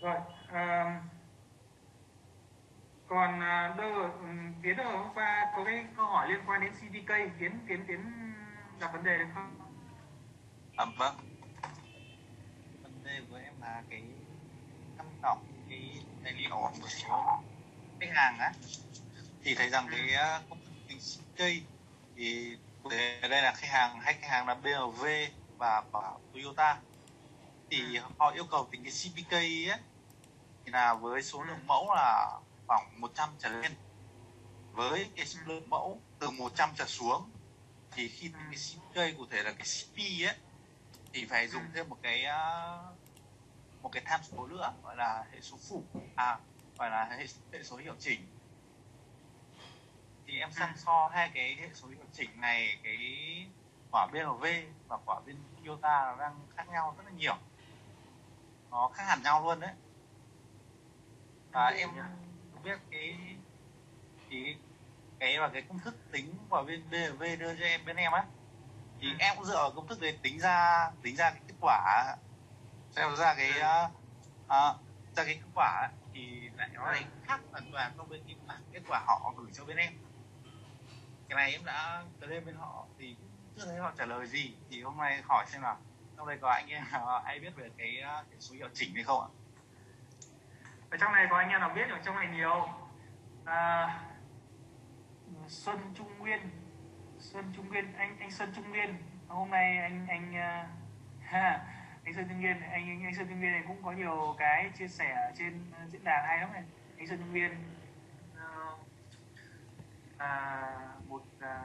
rồi à, còn đâu ừ, tiến ở hôm qua có cái câu hỏi liên quan đến CDK tiến tiến tiến đặt vấn đề được không? À, vâng. Vấn đề của em là cái tham khảo cái tài liệu của một số khách hàng á thì thấy rằng cái à, công ty CDK thì ở đây là khách hàng hay khách hàng là BMW và Toyota thì họ yêu cầu tính cái CPK ấy thì là với số lượng mẫu là khoảng 100 trở lên. Với cái số lượng mẫu từ 100 trở xuống thì khi cái CPK cụ thể là cái CP ấy thì phải dùng thêm một cái một cái tham số nữa gọi là hệ số phụ à gọi là hệ, hệ số hiệu chỉnh. Thì em săn so hai cái hệ số hiệu chỉnh này cái quả BMW và quả bên Toyota nó đang khác nhau rất là nhiều nó khác hẳn nhau luôn đấy. Và em biết cái thì cái và cái công thức tính của bên BMW đưa cho em bên em á thì ừ. em cũng dựa vào công thức đấy tính ra tính ra cái kết quả xem ra cái uh, uh, ra cái kết quả thì lại nó lại khác hoàn toàn so với cái bản kết quả họ gửi cho bên em. Cái này em đã tới lên bên họ thì chưa thấy họ trả lời gì thì hôm nay hỏi xem nào trong đây có anh em ai biết về cái, ờ, cái số hiệu chỉnh hay không ạ? Ở trong này có anh em nào biết ở trong này nhiều? À, Xuân Trung Nguyên. Xuân Trung Nguyên anh anh Xuân Trung Nguyên. Hôm nay anh anh ờ, ha, anh Xuân Trung Nguyên anh, anh anh Xuân Trung Nguyên này cũng có nhiều cái chia sẻ trên diễn đàn hay lắm này. Anh Xuân Trung Nguyên. À, một à,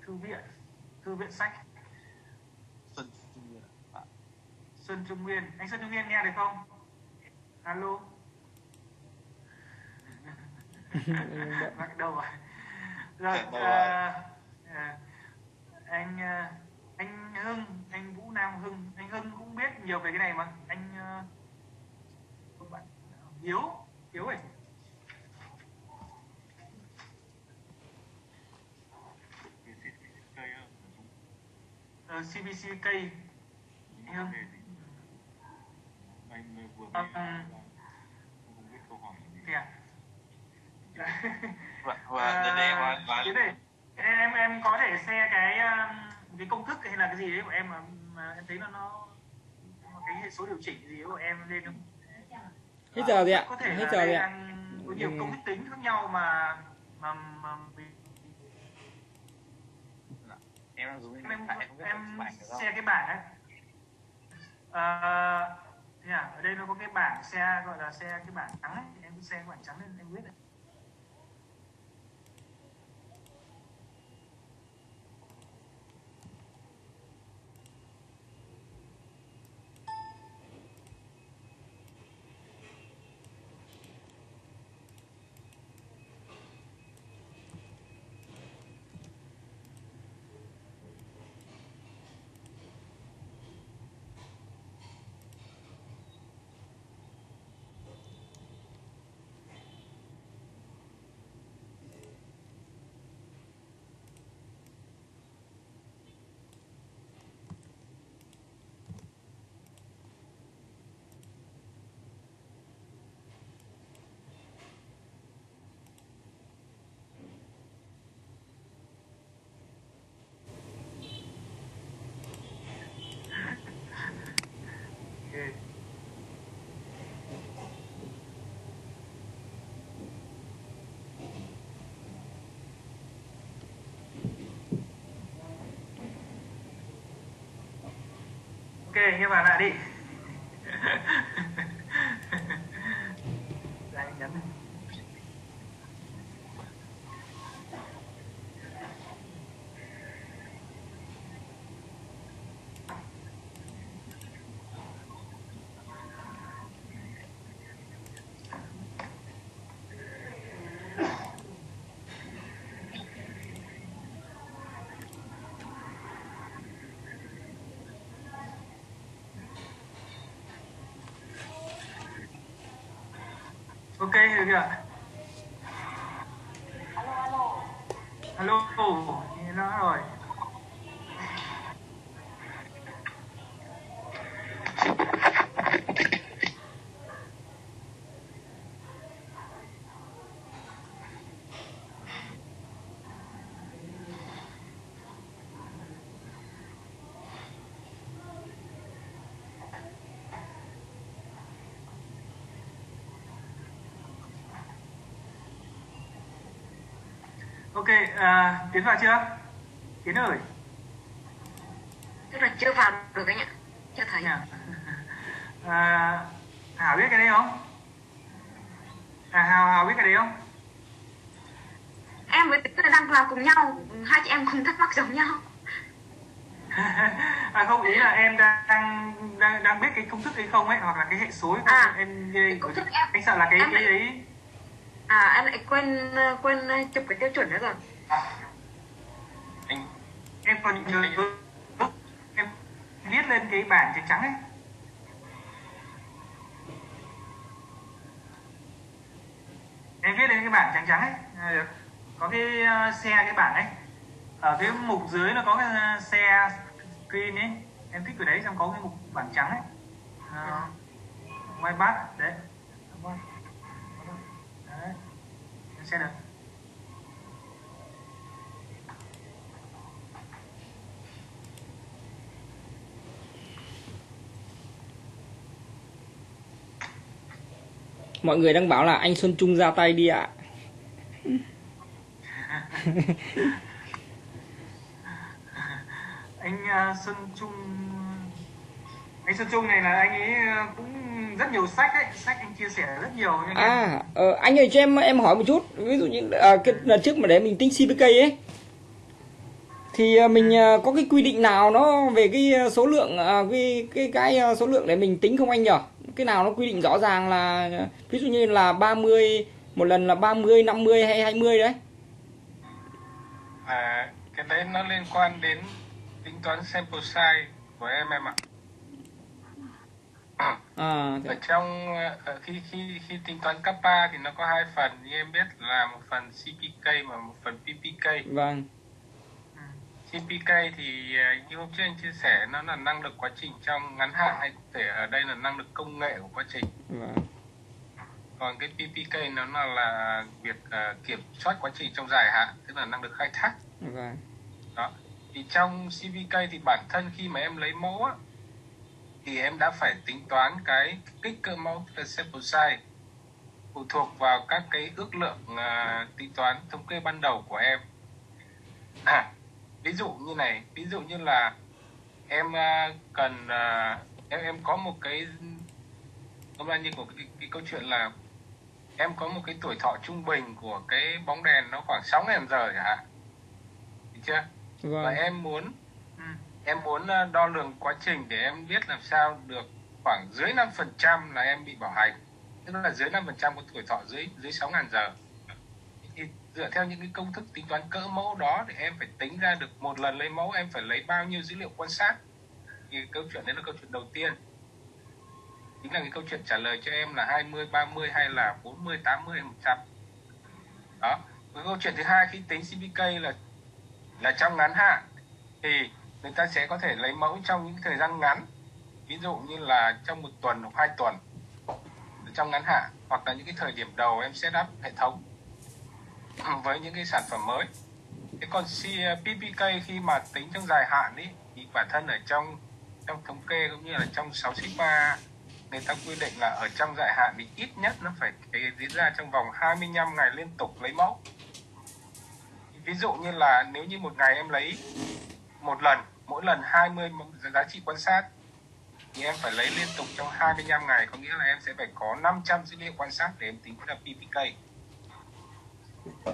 thư viện thư viện sách Xuân Trung Nguyên à. Xuân Trung Nguyên. Anh Xuân Trung Nguyên nghe được không? Alo. Bắt đầu rồi rồi à, à, anh à, anh Hưng anh Vũ Nam Hưng. Anh Hưng cũng biết nhiều về cái này mà. Anh uh, bạn Hiếu Hiếu ơi. CBC cây anh anh vừa mới à, không biết câu hỏi gì à? vâng vâng đây đây này em em có thể share cái cái công thức hay là cái gì đấy của em mà, mà em thấy nó nó cái hệ số điều chỉnh gì của em lên không hết giờ rồi ạ có thể hết giờ rồi ạ có nhiều công thức tính khác nhau mà mà, mà em đang dùng em em không? xe cái bảng ấy à, thế à, ở đây nó có cái bảng xe gọi là xe cái bảng trắng ấy em cứ xe cái bảng trắng lên em biết đấy Okay. Ok, nghe bạn lại đi. Đây, nhấn này. Ok, được chưa? Alo, alo. Nghe nó rồi. ok à, tiến vào chưa? Tiến ơi. Tức là chưa vào được anh ạ. Chưa thấy. Nha. à, hảo biết cái đấy không? À hào hào biết cái đấy không? Em với tính là đang vào cùng nhau. Hai chị em cùng thắc mắc giống nhau. À không ý là em đang đang đang biết cái công thức ấy không ấy hoặc là cái hệ số ấy không? À, em công thức em- anh sợ là cái em cái lại- ấy à em lại quên quên chụp cái tiêu chuẩn nữa rồi em còn nhớ em viết lên cái bảng trắng trắng ấy. Em viết lên cái bảng trắng trắng ấy. Được. có cái ờ, xe cái bảng ấy ở cái mục dưới nó có cái ờ, xe screen ấy. Em thích cái đấy xong có cái mục bảng trắng ấy. Ờ, uh, white đấy. Đấy. Em xem được Mọi người đang bảo là anh Xuân Trung ra tay đi ạ. anh uh, Xuân Trung anh Xuân Trung này là anh ấy uh, cũng rất nhiều sách ấy sách anh chia sẻ rất nhiều nhưng em- À, ờ, anh ơi cho em em hỏi một chút, ví dụ như à, cái lần trước mà để mình tính CPK ấy thì à, mình à, có cái quy định nào nó về cái à, số lượng à, cái cái cái à, số lượng để mình tính không anh nhỉ? Cái nào nó quy định rõ ràng là ví dụ như là 30 một lần là 30, 50 hay 20 đấy. À, cái đấy nó liên quan đến tính toán sample size của em em ạ. À, Ở trong ờ, khi khi khi tính toán kappa thì nó có hai phần như em biết là một phần CPK và một phần PPK. vâng. CPK thì ờ, như hôm trước anh chia sẻ nó là năng lực quá trình trong ngắn hạn hay cụ thể ở đây là năng lực công nghệ của quá trình. Vâng. Còn cái PPK nó là, là việc ờ, kiểm soát quá trình trong dài hạn, tức là năng lực khai thác. Vâng. đó thì trong CVK thì bản thân khi mà em lấy mẫu á, thì em đã phải tính toán cái kích cỡ mẫu là sample size phụ thuộc vào các cái ước lượng à, tính toán thống kê ban đầu của em à, ví dụ như này ví dụ như là em à, cần à, em em có một cái hôm nay như của cái, cái câu chuyện là em có một cái tuổi thọ trung bình của cái bóng đèn nó khoảng 6.000 giờ chẳng hạn. Được chưa? Và Vâng. em muốn em muốn ờ, đo lường quá trình để em biết làm sao được khoảng dưới 5% là em bị bảo hành. Tức là dưới 5% của tuổi thọ dưới dưới 6.000 giờ. thì dựa theo những cái công thức tính toán cỡ mẫu đó thì em phải tính ra được một lần lấy mẫu em phải lấy bao nhiêu dữ liệu quan sát. Thì câu chuyện đấy là câu chuyện đầu tiên. Chính là cái câu chuyện trả lời cho em là 20, 30 hay là 40, 80, 100 đó. Cái câu chuyện thứ hai khi tính CPK là là trong ngắn hạn thì người ta sẽ có thể lấy mẫu trong những thời gian ngắn. Ví dụ như là trong một tuần hoặc hai tuần. Trong ngắn hạn hoặc là những cái thời điểm đầu em set up hệ thống với những cái sản phẩm mới. Thế còn PPK khi mà tính trong dài hạn ý, thì bản thân ở trong trong thống kê cũng như là trong 6 sigma người ta quy định là ở trong dài hạn thì ít nhất nó phải diễn ra trong vòng 25 ngày liên tục lấy mẫu. Ví dụ như là nếu như một ngày em lấy một lần mỗi lần 20 giá trị quan sát thì em phải lấy liên tục trong 25 ngày có nghĩa là em sẽ phải có 500 dữ liệu quan sát để em tính ra PPK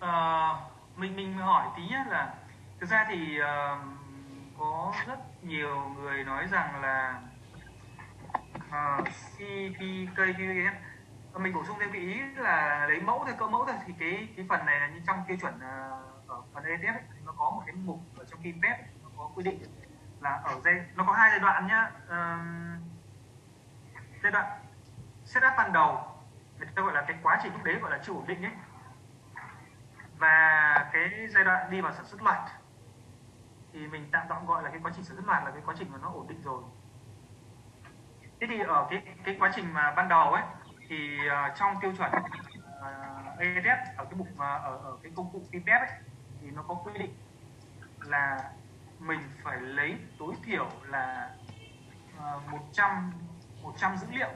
à, mình mình hỏi tí nhé là thực ra thì uh, có rất nhiều người nói rằng là ờ, uh, CPKQN ờ, mình bổ sung thêm cái ý là lấy mẫu thôi cỡ mẫu thôi thì cái cái phần này là như trong tiêu chuẩn ở phần ETF ấy, thì nó có một cái mục ở trong KPEP nó có quy định là ở giai nó có hai giai đoạn nhá. Uh, giai đoạn setup ban đầu người ta gọi là cái quá trình lúc đấy gọi là chưa ổn định ấy. Và cái giai đoạn đi vào sản xuất loạt thì mình tạm tạm gọi là cái quá trình sản xuất loạt là cái quá trình mà nó ổn định rồi. Thế thì ở cái cái quá trình mà ban đầu ấy thì uh, trong tiêu chuẩn ờ, uh, ADF ở cái mục uh, ở ở cái công cụ PPF ấy thì nó có quy định là mình phải lấy tối thiểu là ờ, uh, 100 100 dữ liệu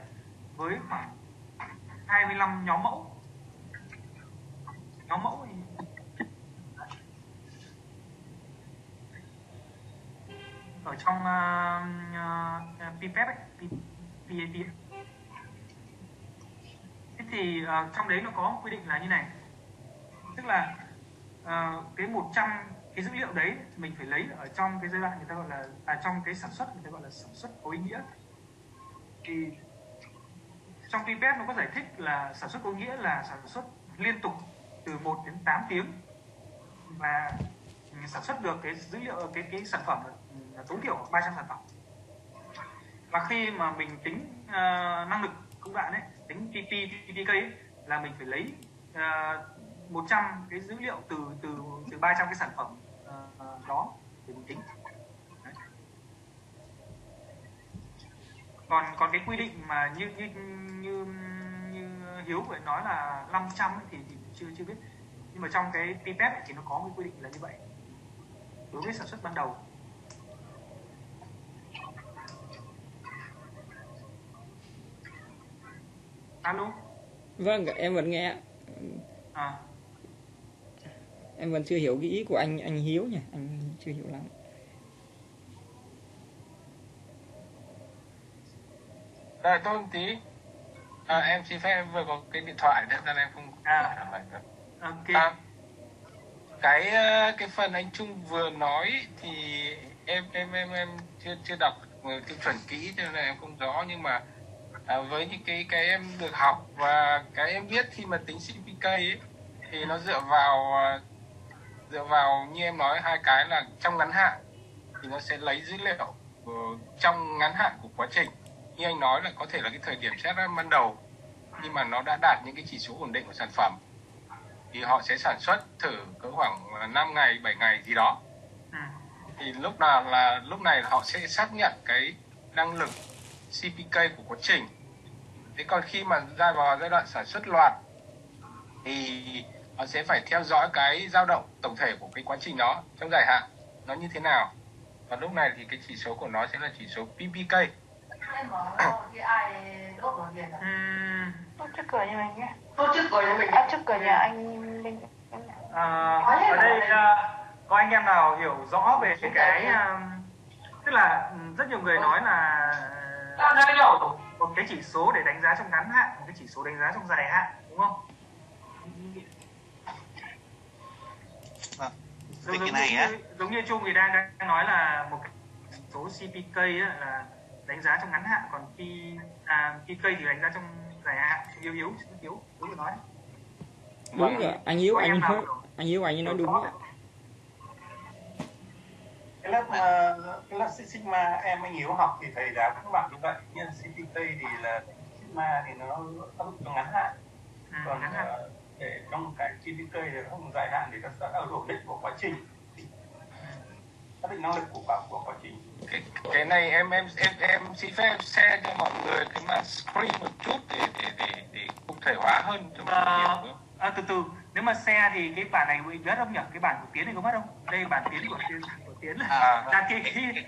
với khoảng 25 nhóm mẫu. Nhóm mẫu thì ở trong uh, uh, pipet ấy, PAP thế thì uh, trong đấy nó có quy định là như này. Tức là uh, cái 100 cái dữ liệu đấy mình phải lấy ở trong cái giai đoạn người ta gọi là à, trong cái sản xuất người ta gọi là sản xuất có ý nghĩa thì trong Tibet nó có giải thích là sản xuất có nghĩa là sản xuất liên tục từ 1 đến 8 tiếng và sản xuất được cái dữ liệu cái cái sản phẩm là tối thiểu 300 sản phẩm. Và khi mà mình tính uh, năng lực công đoạn ấy tính PP PPK ấy, là mình phải lấy ờ, uh, 100 cái dữ liệu từ từ từ 300 cái sản phẩm uh, đó để mình tính Đấy còn còn cái quy định mà như như như như hiếu vừa nói là 500 ấy, thì, thì chưa chưa biết. Nhưng mà trong cái pipet thì nó có cái quy định là như vậy. Đối với sản xuất ban đầu. Alo? Vâng em vẫn nghe à. Em vẫn chưa hiểu cái ý của anh anh hiếu nhỉ? Anh chưa hiểu lắm Rồi tôi một tí. À, em xin phép em vừa có cái điện thoại nên là em không À. trả lời được. ok À, cái ờ, cái phần anh Trung vừa nói thì em em em em chưa chưa đọc tiêu chuẩn kỹ cho nên là em không rõ nhưng mà à, với những cái cái em được học và cái em biết khi mà tính CPK ấy, thì nó dựa vào à, dựa vào như em nói hai cái là trong ngắn hạn thì nó sẽ lấy dữ liệu ờ, trong ngắn hạn của quá trình như anh nói là có thể là cái thời điểm xét ban đầu nhưng mà nó đã đạt những cái chỉ số ổn định của sản phẩm. Thì họ sẽ sản xuất thử cỡ khoảng 5 ngày 7 ngày gì đó. Ừ. thì lúc nào là lúc này họ sẽ xác nhận cái năng lực CPK của quá trình. Thế còn khi mà ra vào giai đoạn sản xuất loạt thì họ sẽ phải theo dõi cái dao động tổng thể của cái quá trình đó trong dài hạn nó như thế nào. Và lúc này thì cái chỉ số của nó sẽ là chỉ số PPK Ừm, Tốt trước cửa nhà mình nhé. Tốt trước cửa nhà mình À, trước cửa nhà anh Linh. à, ở đây à, có anh em nào hiểu rõ về cái à, tức là ừ, rất nhiều người nói là một cái chỉ số để đánh giá trong ngắn hạn một cái chỉ số đánh giá trong dài hạn đúng không Vâng. giống, Về cái giống này như, á. giống như Trung thì đang, đang nói là một cái số CPK á, là đánh giá trong ngắn hạn còn P, à, PK thì đánh giá trong dài hạn. Yếu yếu yếu yếu vừa nói. Đúng Vâng. rồi anh Có anh em nào hiếu hiểu? anh hiếu anh nói đúng cái lớp mà cái lớp Sigma em anh Hiếu học thì thầy giáo các bạn như vậy nhưng CPK thì là Sigma thì nó áp dụng trong ngắn hạn. Ừ, còn ngắn hạn. ờ, để trong cái CPK thì nó không dài hạn thì nó sẽ ở ổn định của quá trình. Xác định năng lực của cả của quá trình cái, cái này em em em em xin phép share cho mọi người cái màn screen một chút để để để để cụ thể hóa hơn cho mọi người À, hiểu à, từ từ. Nếu mà xe thì cái bản này bị mất không nhỉ? Cái bản của tiến này có mất không? Đây bản tiến của tiến của tiến. Là À, là cái cái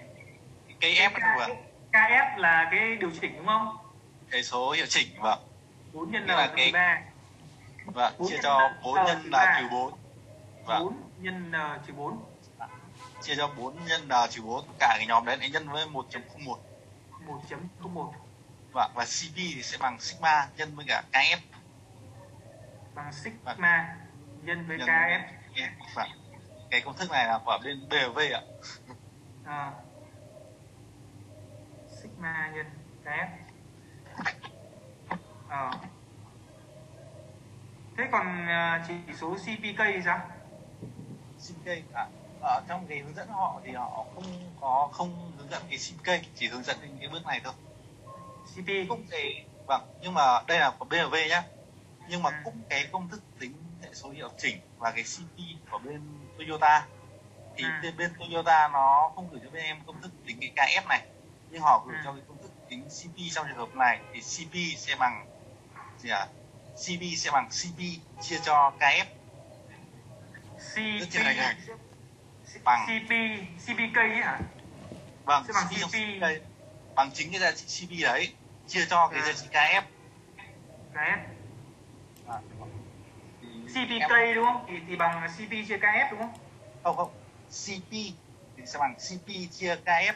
cái ép cái vừa KF là cái điều chỉnh đúng không? Cái số hiệu chỉnh vâng. 4 nhân là cái- 3 vâng Bốn chia cho ba, 4 ờ, nhân là trừ 4 vâng. 4 nhân N trừ 4 chia cho 4 nhân là trừ 4 cả cái nhóm đấy lại nhân với 1.01 1.01 vâng và CP thì sẽ bằng sigma nhân với cả KF bằng sigma nhân với nhân KF vâng. Cái công thức này là của bên BV ạ. À, sigma nhân KF Ờ. thế còn à, chỉ số CPK thì sao? CPK à, ở trong cái hướng dẫn họ thì họ không có không hướng dẫn cái CPK chỉ hướng dẫn đến cái bước này thôi CP cũng cái vâng nhưng mà đây là của BRV nhá nhưng mà Ừ. cũng cái công thức tính hệ số hiệu chỉnh và cái CP của bên Toyota thì Ừ. bên, Toyota nó không gửi cho bên em công thức tính cái KF này nhưng họ gửi Ừ. cho cái công thức tính CP trong trường hợp này thì CP sẽ bằng gì à CP sẽ bằng CP chia cho KF CP. Bằng. CP CPK ấy hả vâng bằng CP bằng chính cái giá trị CP đấy chia cho cái À. giá trị KF KF CPK đúng không thì thì bằng CP chia KF đúng không không không CP thì sẽ bằng CP chia KF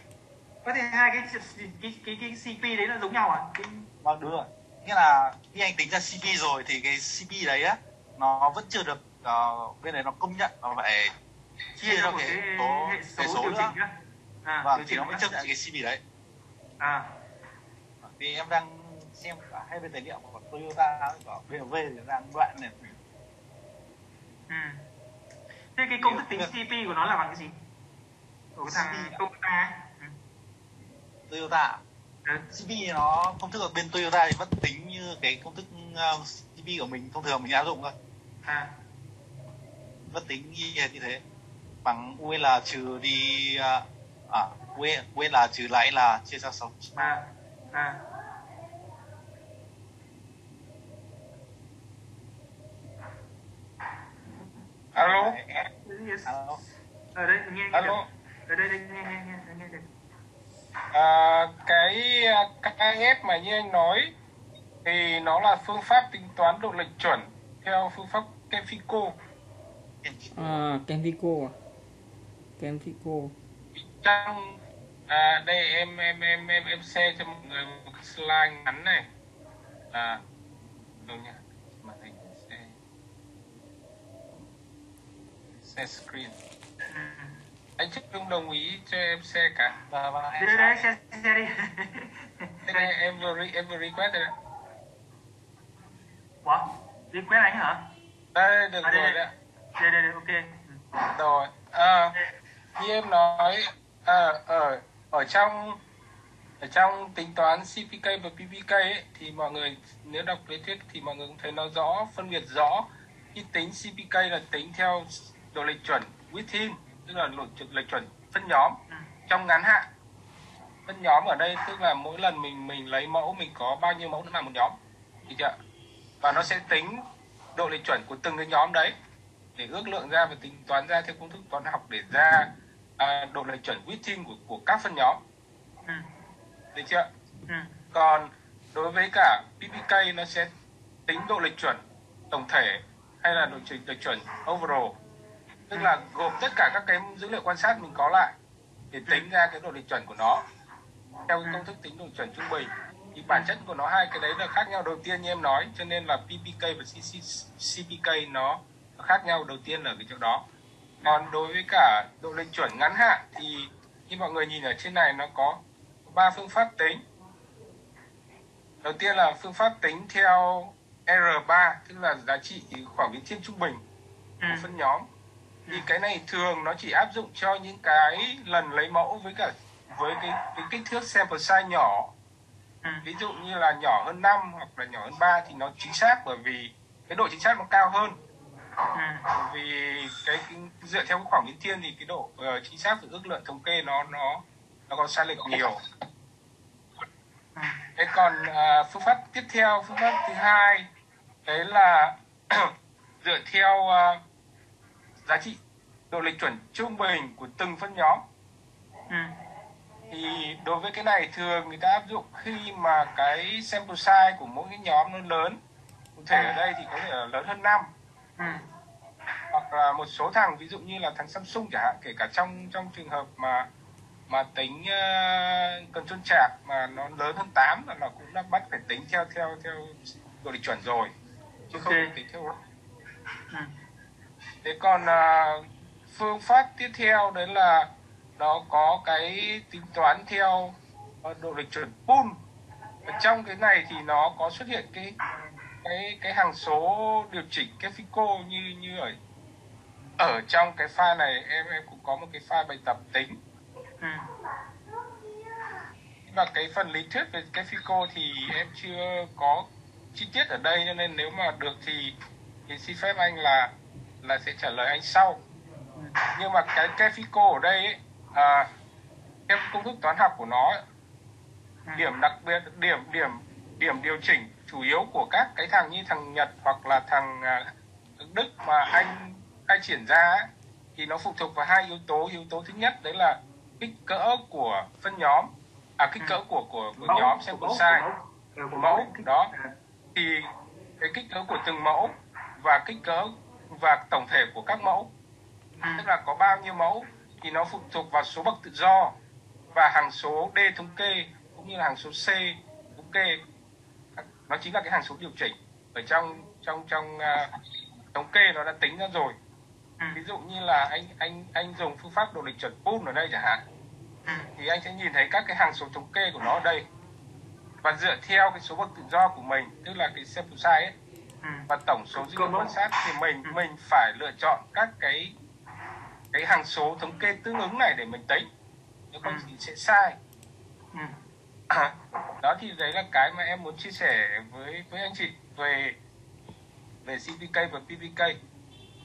có thể hai cái cái cái, cái CP đấy là giống nhau à cái... vâng đúng rồi nghĩa là khi anh tính ra CP rồi thì cái CP đấy á nó vẫn chưa được uh, bên đấy nó công nhận nó phải chia cho một cái số hệ số nữa à, vâng điều thì nó mới chấp nhận cái CP đấy. À. Vì em đang xem cả hai bên tài liệu của Toyota cả BMW thì đang đoạn này. Ừ. thế cái công thức tính CP của nó là bằng cái gì? Của cái thằng à? Toyota ấy. Ừ. Toyota Ừ. CP nó công thức ở bên Toyota thì vẫn tính như cái công thức uh, CP của mình thông thường mình áp dụng thôi. À. Vẫn tính như thế bằng UL trừ đi uh, à UL UL trừ lại là chia cho 6 à à. Alo. Alo. ở đây nghe alo. ở đây đây nghe nghe nghe nghe được à, cái à, KF mà như anh nói thì nó là phương pháp tính toán độ lệch chuẩn theo phương pháp Kefico à Kenfico à Kenfico trong à, đây em em em em em share cho mọi người một cái slide ngắn này à đâu nhá màn hình share share screen anh chức không đồng ý cho em share cả và và đây đây đây xe xe đi Đây, đây, em vừa re, em vừa request rồi đấy? Đi quét anh hả? đây được À, đây, rồi đây. đấy ạ. Đây đây đây ok. Rồi à, như em nói à, ở ở trong ở trong tính toán CPK và PPK ấy, thì mọi người nếu đọc lý thuyết thì mọi người cũng thấy nó rõ phân biệt rõ. Khi tính CPK là tính theo độ lệch chuẩn within tức là độ lệch chuẩn phân nhóm. Ừ. trong ngắn hạn phân nhóm ở đây tức là mỗi lần mình mình lấy mẫu mình có bao nhiêu mẫu nó là một nhóm. Được chưa? Và nó sẽ tính độ lệch chuẩn của từng cái nhóm đấy để ước lượng ra và tính toán ra theo công thức toán học để ra à, độ lệch chuẩn within của của các phân nhóm. Ừ. được chưa Ừ. còn đối với cả PPK nó sẽ tính độ lệch chuẩn tổng thể hay là độ lệch lệch chuẩn overall? Tức là gộp tất cả các cái dữ liệu quan sát mình có lại để tính ra cái độ lệch chuẩn của nó. Theo cái công thức tính độ chuẩn trung bình thì bản chất của nó hai cái đấy là khác nhau. Đầu tiên như em nói cho nên là PPK và CPK nó khác nhau đầu tiên ở cái chỗ đó còn đối với cả độ lệch chuẩn ngắn hạn thì như mọi người nhìn ở trên này nó có ba phương pháp tính. Đầu tiên là phương pháp tính theo R3 tức là giá trị khoảng biến thiên trung bình Ừ. của phân nhóm. Thì cái này thường nó chỉ áp dụng cho những cái lần lấy mẫu với cả với cái, cái kích thước sample size nhỏ. Ừ. ví dụ như là nhỏ hơn 5 hoặc là nhỏ hơn 3 thì nó chính xác bởi vì cái độ chính xác nó cao hơn Ừ. vì cái, dựa theo khoảng biến thiên thì cái độ ờ, chính xác và ước lượng thống kê nó nó nó có sai lệch nhiều Ừ. thế còn à, phương pháp tiếp theo phương pháp thứ hai đấy là dựa theo à, giá trị độ lệch chuẩn trung bình của từng phân nhóm Ừ. thì đối với cái này thường người ta áp dụng khi mà cái sample size của mỗi cái nhóm nó lớn cụ thể ở đây thì có thể là lớn hơn 5 Ừ. hoặc là một số thằng ví dụ như là thằng Samsung chẳng hạn kể cả trong trong trường hợp mà mà tính uh, control chart mà nó lớn hơn 8 là nó cũng đã bắt phải tính theo theo theo độ lệch chuẩn rồi chứ không Ok. được tính theo Ừ. thế còn à, phương pháp tiếp theo đấy là nó có cái tính toán theo ờ, độ lệch chuẩn pool ở trong cái này thì nó có xuất hiện cái cái cái hàng số điều chỉnh cái fico như như ở ở trong cái file này em em cũng có một cái file bài tập tính. Ừ. và cái phần lý thuyết về cái fico thì em chưa có chi tiết ở đây cho nên nếu mà được thì thì xin phép anh là là sẽ trả lời anh sau. Nhưng mà cái cái fico ở đây ấy, à, theo công thức toán học của nó ấy, điểm đặc biệt điểm điểm điểm điều chỉnh chủ yếu của các cái thằng như thằng Nhật hoặc là thằng à, Đức mà anh khai triển ra ấy, thì nó phụ thuộc vào hai yếu tố. Yếu tố thứ nhất đấy là kích cỡ của phân nhóm. À kích cỡ của của, của nhóm sample size Ừ, của mẫu. Đó. À. thì cái kích cỡ của từng mẫu và kích cỡ và tổng thể của các mẫu. Ừ. tức là có bao nhiêu mẫu thì nó phụ thuộc vào số bậc tự do và hàng số D thống kê cũng như là hàng số C thống kê nó chính là cái hàng số điều chỉnh. Ở trong trong trong à, thống kê nó đã tính ra rồi. Ừ. ví dụ như là anh anh anh dùng phương pháp độ lịch chuẩn pool ở đây chẳng hạn. Ừ. thì anh sẽ nhìn thấy các cái hàng số thống kê của nó ở đây. Và dựa theo cái số bậc tự do của mình tức là cái sample size ấy Ừ. và tổng số dữ liệu quan sát thì mình mình phải lựa chọn các cái cái hàng số thống kê tương ứng này để mình tính. Nếu không thì sẽ sai. đó thì đấy là cái mà em muốn chia sẻ với với anh chị về về CPK và PPK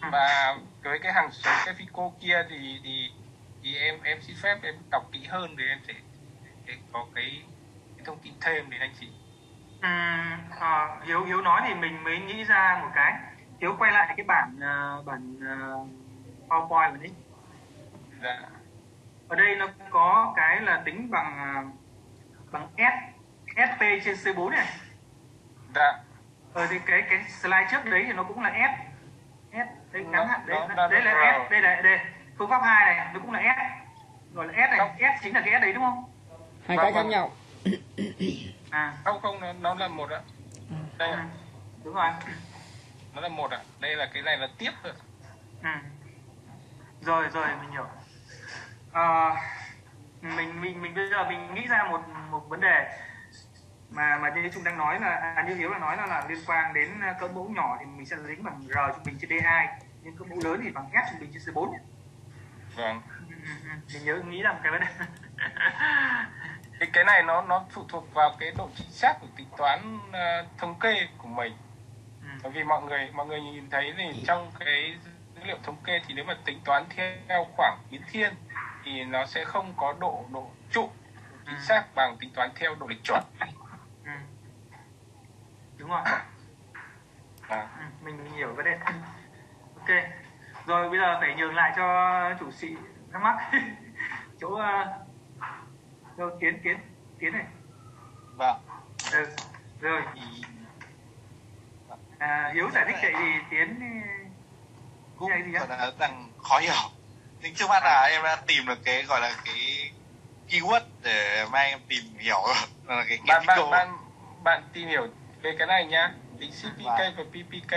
Ừ. và với cái hàng số cái FICO kia thì thì thì em em xin phép em đọc kỹ hơn để em sẽ để có cái, cái thông tin thêm đến anh chị. Ừm, ờ, Hiếu Hiếu nói thì mình mới nghĩ ra một cái. Hiếu quay lại cái bản ờ, bản ờ, PowerPoint của đấy dạ. Ở đây nó có cái là tính bằng ờ, bằng S SP trên C4 này. Dạ. Ở thì cái cái slide trước đấy thì nó cũng là S. S đây ngắn hạn đấy. Nó- nó- đấy là S đây là đây phương pháp 2 này nó cũng là S. Gọi là S này Không. S chính là cái S đấy đúng không? Hai Vâng, cái khác vâng. nhau. À. Không không nó, nó là một ạ. Đây ạ. Đúng rồi. Nó là một ạ. Đây là cái này là tiếp rồi Ừ. Rồi rồi mình hiểu. À, mình mình mình bây giờ mình nghĩ ra một một vấn đề mà mà như chúng đang nói là à, như hiếu là nói là, là liên quan đến à, cỡ mẫu nhỏ thì mình sẽ dính bằng r trung bình trên d2 nhưng cỡ mẫu lớn thì bằng s trung bình trên c4 nhé. vâng Ừ, ừ, ừ. mình nhớ nghĩ một cái vấn đề cái cái này nó nó phụ thuộc vào cái độ chính xác của tính toán ờ, thống kê của mình Ừ. bởi vì mọi người mọi người nhìn thấy thì trong cái dữ liệu thống kê thì nếu mà tính toán theo khoảng biến thiên thì nó sẽ không có độ độ trụ chính xác bằng tính toán theo độ lịch chuẩn. Đúng rồi. À, ừ, mình, hiểu vấn đề. Ok. Rồi bây giờ phải nhường lại cho chủ sĩ thắc mắc. Chỗ uh, đâu tiến tiến tiến này. Vâng. Ừ. rồi. À, hiếu giải thích vậy thì tiến cũng Cái gì gọi là đang khó hiểu. Nhưng trước mắt là em đã tìm được cái gọi là cái keyword để mai em tìm hiểu. Là cái bạn bạn Ketico. bạn bạn tìm hiểu về cái này nhá tính CPK Vâng. và PPK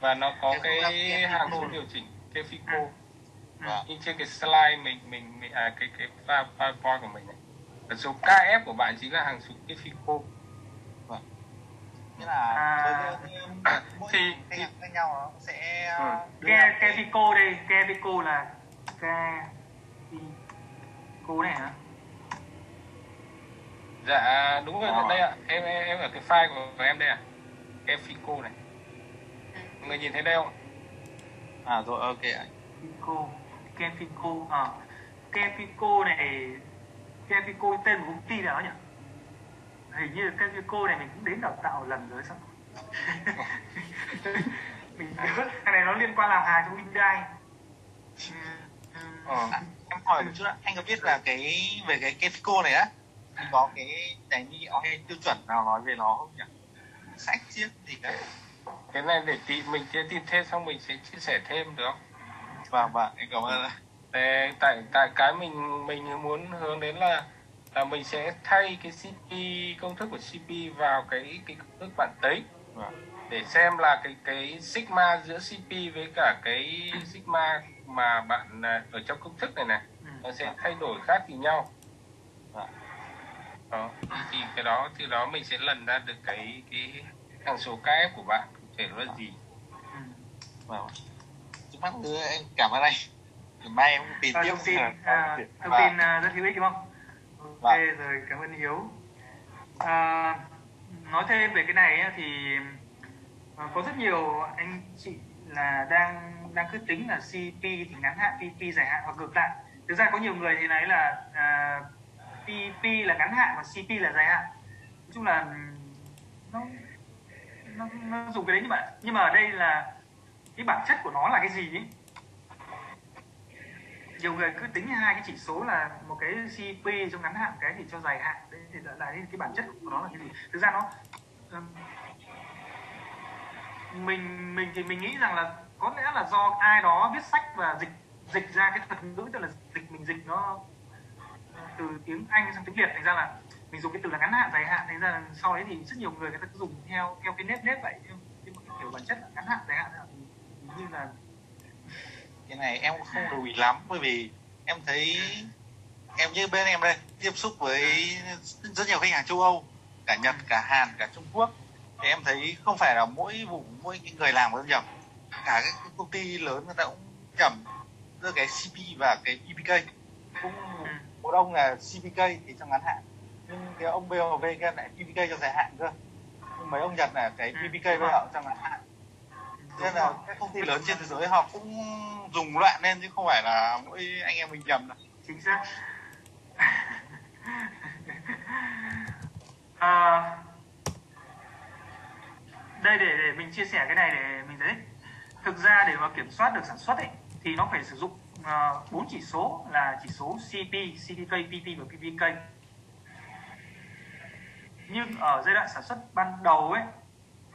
và nó có cái cái hàng Ketico. số điều chỉnh cái FICO Vâng. như trên cái slide mình mình, mình à, cái cái PowerPoint của mình này và số KF của bạn chính là hàng số cái FICO nghĩa là À. với mỗi Thì- khác nhau nó sẽ Ừ. ra ke cái- pico đây ke pico là ke pico này hả dạ đúng rồi Ờ. đây ạ. Em em em ở cái file của em đây ạ. Cái FICO này. Mọi người nhìn thấy đây không à rồi ok ạ. Pico ke pico à ke pico này ke pico tên của công ty nào nhỉ? Hình như ke pico này mình cũng đến đào tạo lần rồi sao mình nhớ cái này nó liên quan làm hàng cho Hyundai. Ừ, ờ. À, em hỏi một chút ạ. Anh có biết là cái về cái Ketico này á có cái cái như hay tiêu chuẩn nào nói về nó không nhỉ sách chiếc gì cả cái này để tí mình sẽ tìm thêm xong mình sẽ chia sẻ thêm được không vâng vâng em cảm ơn. Để, tại tại cái mình mình muốn hướng đến là là mình sẽ thay cái CP công thức của CP vào cái cái công thức bạn tính Vâng. để xem là cái cái sigma giữa CP với cả cái sigma mà bạn à, ở trong công thức này này Ừ. nó sẽ thay đổi khác gì nhau. Đó thì cái đó từ đó mình sẽ lần ra được cái cái hàng số KF của bạn cụ thể nó là gì Ừ. vâng trước mắt cứ em cảm ơn anh mai em tìm À, tiếp thông tin là- à, thông Vâng. tin à, rất hữu ích đúng không? Ok Vâng. rồi cảm ơn Hiếu. À, nói thêm về cái này á, thì à, có rất nhiều anh chị là đang đang cứ tính là CP thì ngắn hạn, PP dài hạn hoặc ngược lại. Thực ra có nhiều người thì nói là à, PP là ngắn hạn và CP là dài hạn. Nói chung là ừ, nó nó, nó dùng cái đấy nhưng mà nhưng mà ở đây là cái bản chất của nó là cái gì ấy? Nhiều người cứ tính hai cái chỉ số là một cái CP trong ngắn hạn cái thì cho dài hạn. Đấy thì là, là cái bản chất của nó là cái gì? Thực ra nó mình mình thì mình nghĩ rằng là có lẽ là do ai đó viết sách và dịch dịch ra cái thuật ngữ tức là dịch mình dịch nó từ tiếng Anh sang tiếng Việt thành ra là mình dùng cái từ là ngắn hạn dài hạn thành ra là sau đấy thì rất nhiều người người ta cứ dùng theo theo cái nếp nếp vậy. Nhưng mà cái kiểu bản chất là ngắn hạn dài hạn là như là cái này em cũng không lưu ý lắm bởi vì em thấy em như bên em đây tiếp xúc với rất nhiều khách hàng châu Âu cả Nhật cả Hàn cả Trung Quốc. Thì em thấy không phải là mỗi vùng mỗi người làm có nhầm. Cả các công ty lớn người ta cũng nhầm giữa cái CP và cái PPK cũng một ông là CPK thì trong ngắn hạn. Nhưng cái ông BOV kia lại PPK cho dài hạn cơ. Nhưng mấy ông Nhật là cái PPK với họ trong ngắn hạn. Nên là các công ty lớn trên thế giới họ cũng dùng loạn lên chứ không phải là mỗi anh em mình nhầm đâu. Chính xác. À, đây để để mình chia sẻ cái này để mình thấy thực ra để mà kiểm soát được sản xuất ấy thì nó phải sử dụng Ờ, bốn chỉ số là chỉ số CP, CPK, PP và PPK nhưng ở giai đoạn sản xuất ban đầu ấy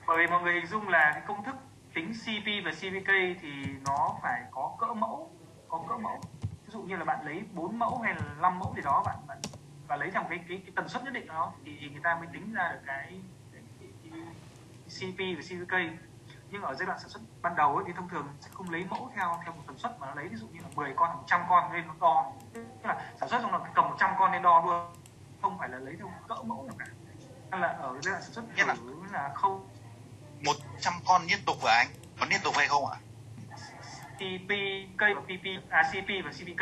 bởi vì mọi người hình dung là cái công thức tính CP và CPK thì nó phải có cỡ mẫu có cỡ mẫu. Ví dụ như là bạn lấy 4 mẫu hay là 5 mẫu gì đó bạn bạn và lấy trong cái cái, cái tần suất nhất định đó thì, thì người ta mới tính ra được cái, cái, cái, cái CP và CPK nhưng ở giai đoạn sản xuất ban đầu ấy, thì thông thường sẽ không lấy mẫu theo theo một tần suất mà nó lấy ví dụ như là 10 con 100 con lên nó đo. Tức là sản xuất xong là cầm 100 con lên đo luôn không phải là lấy theo cỡ mẫu nào cả. Hay là ở giai đoạn sản xuất Nghĩa là- là không. 100 con liên tục hả anh? Có liên tục hay không ạ? CP và PP à CP và CPK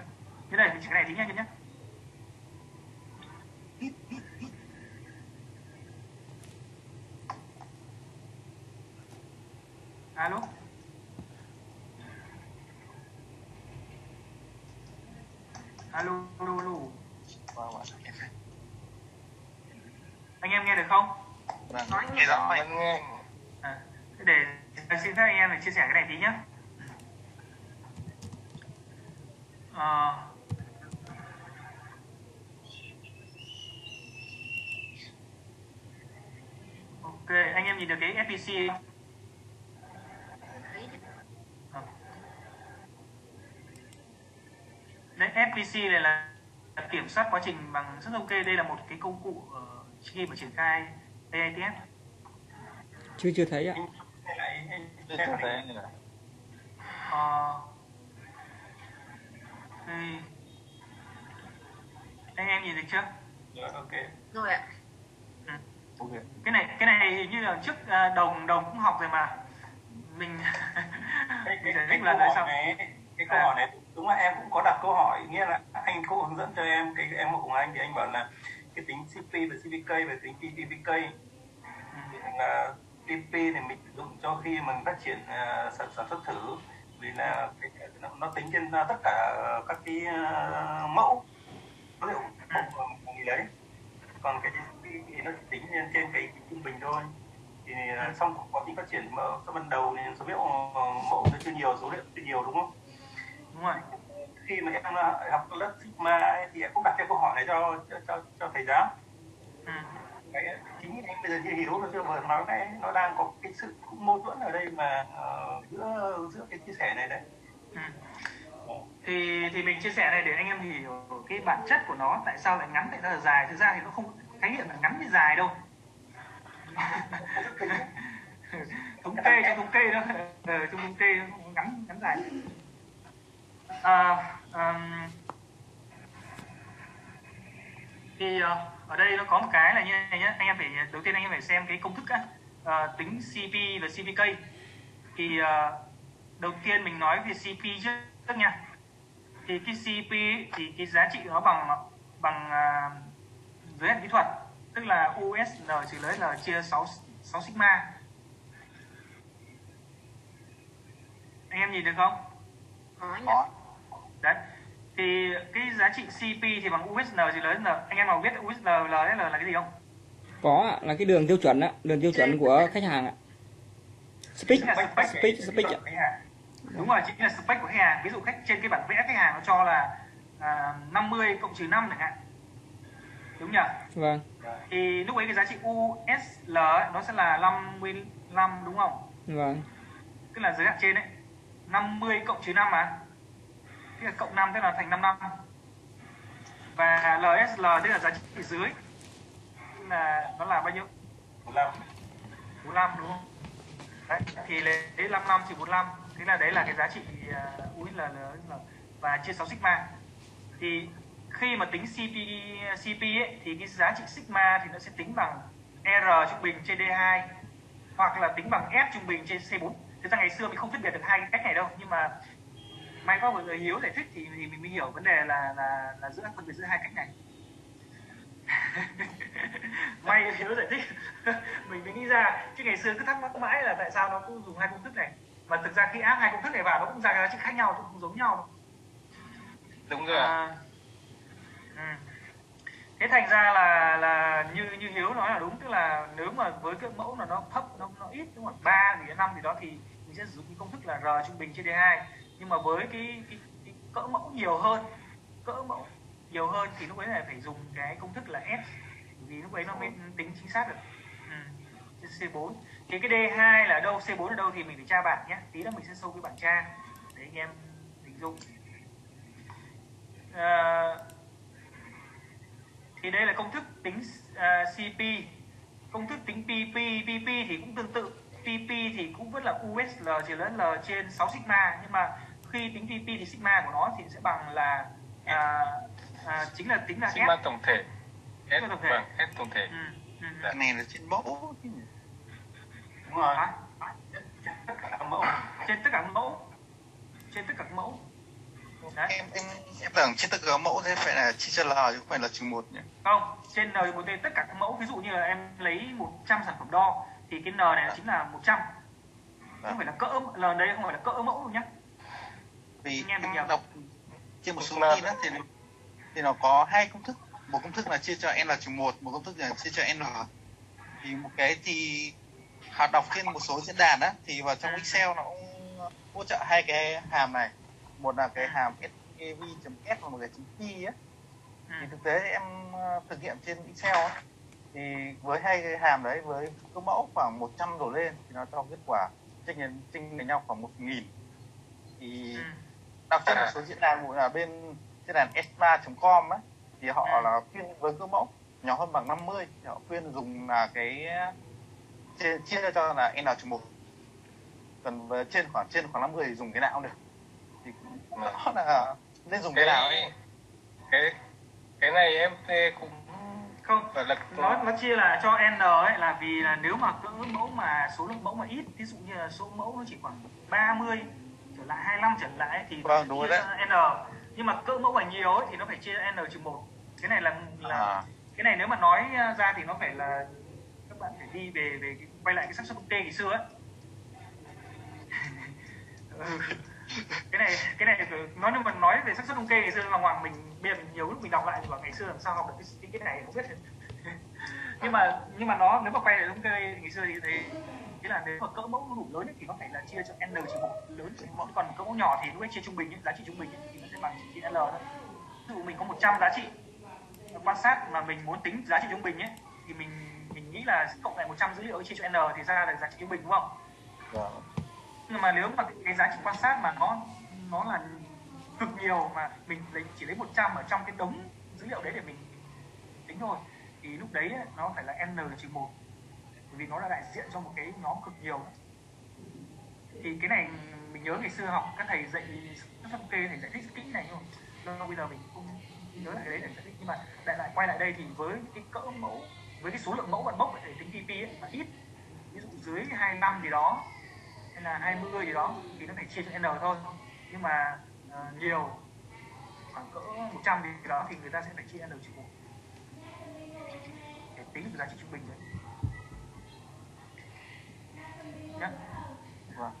nữa. Thế này mình chỉ cái này tí nhá nhé alo? Alo alo alo. Anh em nghe được không? Vâng. Nói nghe rõ anh nghe. À, để xin phép anh em để chia sẻ cái này tí nhé Ờ, ok anh em nhìn được cái FPC không? Ờ. Đấy, FPC này là kiểm soát quá trình bằng rất ok. Đây là một cái công cụ ờ, khi mà triển khai AITF chưa chưa thấy ạ. Chưa thấy anh rồi Ờ, thì anh em nhìn được chưa? Rồi, ok. Rồi ạ. Ok. Cái này cái này hình như là trước à, đồng đồng cũng học rồi mà. Mình cái, mình cái, giải thích nữa hỏi xong này cái câu À. hỏi này đúng là em cũng có đặt câu hỏi nghĩa là anh cũng hướng dẫn cho em cái em cùng anh thì anh bảo là cái tính CP và CPK và tính PPK là PP thì mình sử dụng cho khi mình phát triển à, sản, sản xuất thử vì là cái, nó, nó tính trên à, tất cả các cái à, mẫu. Số liệu của mình lấy còn cái thì nó chỉ tính trên, trên cái trung bình thôi. Thì à, trong quá trình phát triển mẫu sau ban đầu thì số liệu ờ, mẫu nó chưa nhiều số liệu chưa nhiều đúng không? Đúng rồi. Khi mà em học lớp sigma ấy, thì em cũng đặt cái câu hỏi này cho cho cho, cho thầy giáo. Ừ cái chính anh bây giờ chưa hiểu nó chưa vừa nói cái nó đang có cái sự mâu thuẫn ở đây mà uh, giữa giữa cái chia sẻ này đấy. Ừ. thì thì mình chia sẻ này để anh em hiểu cái bản chất của nó tại sao lại ngắn tại sao là dài? Thực ra thì nó không khái niệm là ngắn với dài đâu. Thống kê trong thống kê đó ờ, trong thống kê nó ngắn ngắn dài. À, um, thì uh, ở đây nó có một cái là như này nhé anh em phải đầu tiên anh em phải xem cái công thức á. Ờ, tính CP và CPK thì ờ, đầu tiên mình nói về CP trước nha. Thì cái CP thì cái giá trị nó bằng bằng uh, giới hạn kỹ thuật tức là USN trừ lấy L chia 6 6 sigma. Anh em nhìn được không? Có đấy thì cái giá trị CP thì bằng USN trừ lấy L anh em nào biết USN LSL là cái gì không? Có ạ là cái đường tiêu chuẩn ạ đường tiêu chuẩn của khách hàng ạ. Spec speak speak ạ. Đấy đúng rồi chính là spec của khách hàng. Ví dụ khách trên cái bản vẽ khách hàng nó cho là à, 50 cộng trừ 5 chẳng hạn. Đúng nhỉ? Vâng. Thì lúc ấy cái giá trị USL nó sẽ là 55 đúng không? Vâng. Tức là giới hạn trên ấy 50 cộng trừ 5 mà là cộng 5 tức là thành 55 và LSL tức là giá trị dưới. Là nó là bao nhiêu? 45 45 đúng không? Đấy thì lấy 55 trừ 45 thế là đấy là cái giá trị uh, USL và chia 6 sigma. Thì khi mà tính CP CP ấy, thì cái giá trị sigma thì nó sẽ tính bằng R trung bình trên D2 hoặc là tính bằng S trung bình trên C4 thực ra ngày xưa mình không phân biệt được hai cái cách này đâu nhưng mà may có một người hiếu giải thích thì, thì mình mới hiểu vấn đề là là là giữa phân biệt giữa hai cách này. May hiếu giải thích. Mình mới nghĩ ra chứ ngày xưa cứ thắc mắc mãi là tại sao nó cứ dùng hai công thức này. Mà thực ra khi áp hai công thức này vào nó cũng ra cái giá trị khác nhau cũng không giống nhau. Đâu đúng rồi à, ừ. thế thành ra là là như như hiếu nói là đúng tức là nếu mà với cái mẫu là nó thấp nó nó ít đúng không ba thì năm thì đó thì mình sẽ sử dụng cái công thức là r trung bình trên d2 nhưng mà với cái, cái, cái cỡ mẫu nhiều hơn cỡ mẫu nhiều hơn thì lúc ấy là phải dùng cái công thức là s vì lúc ấy nó mới tính chính xác được. Ừ. trên C4 thì cái D2 là đâu C4 ở đâu thì mình phải tra bảng nhé tí nữa mình sẽ show cái bảng tra để anh em hình dung. À, thì đây là công thức tính uh, CP công thức tính PP PP thì cũng tương tự. PP thì cũng vẫn là USL chỉ lớn L trên 6 sigma nhưng mà khi tính PP thì sigma của nó thì sẽ bằng là à, à, chính là tính là sigma S tổng thể. S Sigma tổng thể. vâng S tổng thể. Ừ, ừ, ừ. cái này là trên mẫu chứ nhỉ? đúng rồi. Hả? tất cả các mẫu. Trên tất cả các mẫu. Trên tất cả các mẫu. Đấy em em em tưởng trên tất cả mẫu thế phải là chia cho L chứ không phải là trừ một nhỉ? Không trên n một tất cả các mẫu. Ví dụ như là em lấy 100 sản phẩm đo thì cái n này nó chính là 100 không phải là cỡ l đấy không phải là cỡ mẫu đâu nhá vì em đọc trên một số Là- tin thì thì nó có hai công thức. Một công thức là chia cho n trừ một một công thức là chia cho n thì một cái thì họ đọc trên một số diễn đàn á thì vào trong Excel nó cũng hỗ trợ hai cái hàm này. Một là cái hàm SKV.S và một cái chấm P á. Thì thực tế em ờ, thực hiện trên Excel á, thì với hai cái hàm đấy với cơ mẫu khoảng 100 đổ lên thì nó cho kết quả chênh lệch chênh lệch nhau khoảng 1000 thì Ừ. đọc trên một số diễn đàn là bên diễn đàn s3.com á thì họ Ừ. là khuyên với cơ mẫu nhỏ hơn bằng 50 thì họ khuyên dùng là cái chia, chia cho là n một còn với trên khoảng trên khoảng 50 thì dùng cái nào cũng được thì cũng Vâng. đó là nên dùng cái nào ấy. cái cái này em thê cũng không phải là nó nó chia là cho n ấy là vì là nếu mà cỡ mẫu mà số lượng mẫu mà ít ví dụ như là số mẫu nó chỉ khoảng 30 trở lại 25 trở lại thì Vâng, đúng chia đấy. n. Nhưng mà cỡ mẫu mà nhiều ấy thì nó phải chia n trừ một. Cái này là là à, cái này nếu mà nói ra thì nó phải là các bạn phải đi về về cái, quay lại cái xác suất thống kê ngày xưa ấy. Ừ. cái này cái này nói nhưng mà nói về xác suất thống kê ngày xưa mà hoàng mình bây giờ mình nhiều lúc mình đọc lại thì bảo ngày xưa làm sao học được cái cái, cái này không biết. Nhưng mà nhưng mà nó nếu mà quay lại thống kê ngày xưa thì thấy nghĩa là nếu mà cỡ mẫu đủ lớn ấy, thì nó phải là chia cho n trừ một. Lớn mẫu còn cỡ mẫu nhỏ thì lúc ấy chia trung bình ấy, giá trị trung bình ấy, thì nó sẽ bằng chia l thôi. Ví dụ mình có 100 giá trị quan sát mà mình muốn tính giá trị trung bình ấy thì mình mình nghĩ là cộng lại 100 dữ liệu chia cho n thì ra được giá trị trung bình đúng không? Vâng. nhưng mà nếu mà cái giá trị quan sát mà nó nó là cực nhiều mà mình lấy chỉ lấy 100 ở trong cái đống dữ liệu đấy để mình tính thôi thì lúc đấy ấy, nó phải là n trừ một vì nó là đại diện cho một cái nhóm cực nhiều. Thì cái này mình nhớ ngày xưa học các thầy dạy các thống kê thầy giải thích kỹ này nhưng mà bây giờ mình không nhớ lại cái đấy để giải thích. Nhưng mà lại lại quay lại đây thì với cái cỡ mẫu với cái số lượng mẫu bạn bốc để tính TP ấy, là ít. Ví dụ dưới 25 gì đó hay là 20 gì đó thì nó phải chia cho n thôi. Nhưng mà uh, nhiều khoảng cỡ 100 gì đó thì người ta sẽ phải chia n trừ một. Để tính giá trị trung bình đấy nhá. Vâng.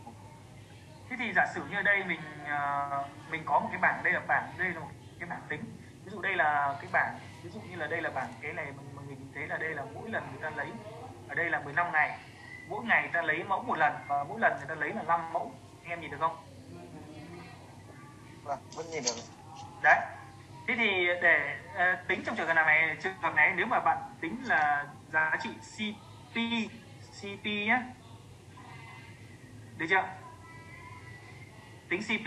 thế thì giả sử như ở đây mình ờ, mình có một cái bảng đây là bảng đây là một cái bảng tính. Ví dụ đây là cái bảng ví dụ như là đây là bảng cái này mọi người nhìn thấy là đây là mỗi lần người ta lấy ở đây là 15 ngày. Mỗi ngày người ta lấy mẫu một lần và mỗi lần người ta lấy là 5 mẫu. Em nhìn được không? Vâng vẫn nhìn được. Đấy. Thế thì để uh, tính trong trường hợp này trường hợp này nếu mà bạn tính là giá trị CP CP nhé được chưa? Tính CP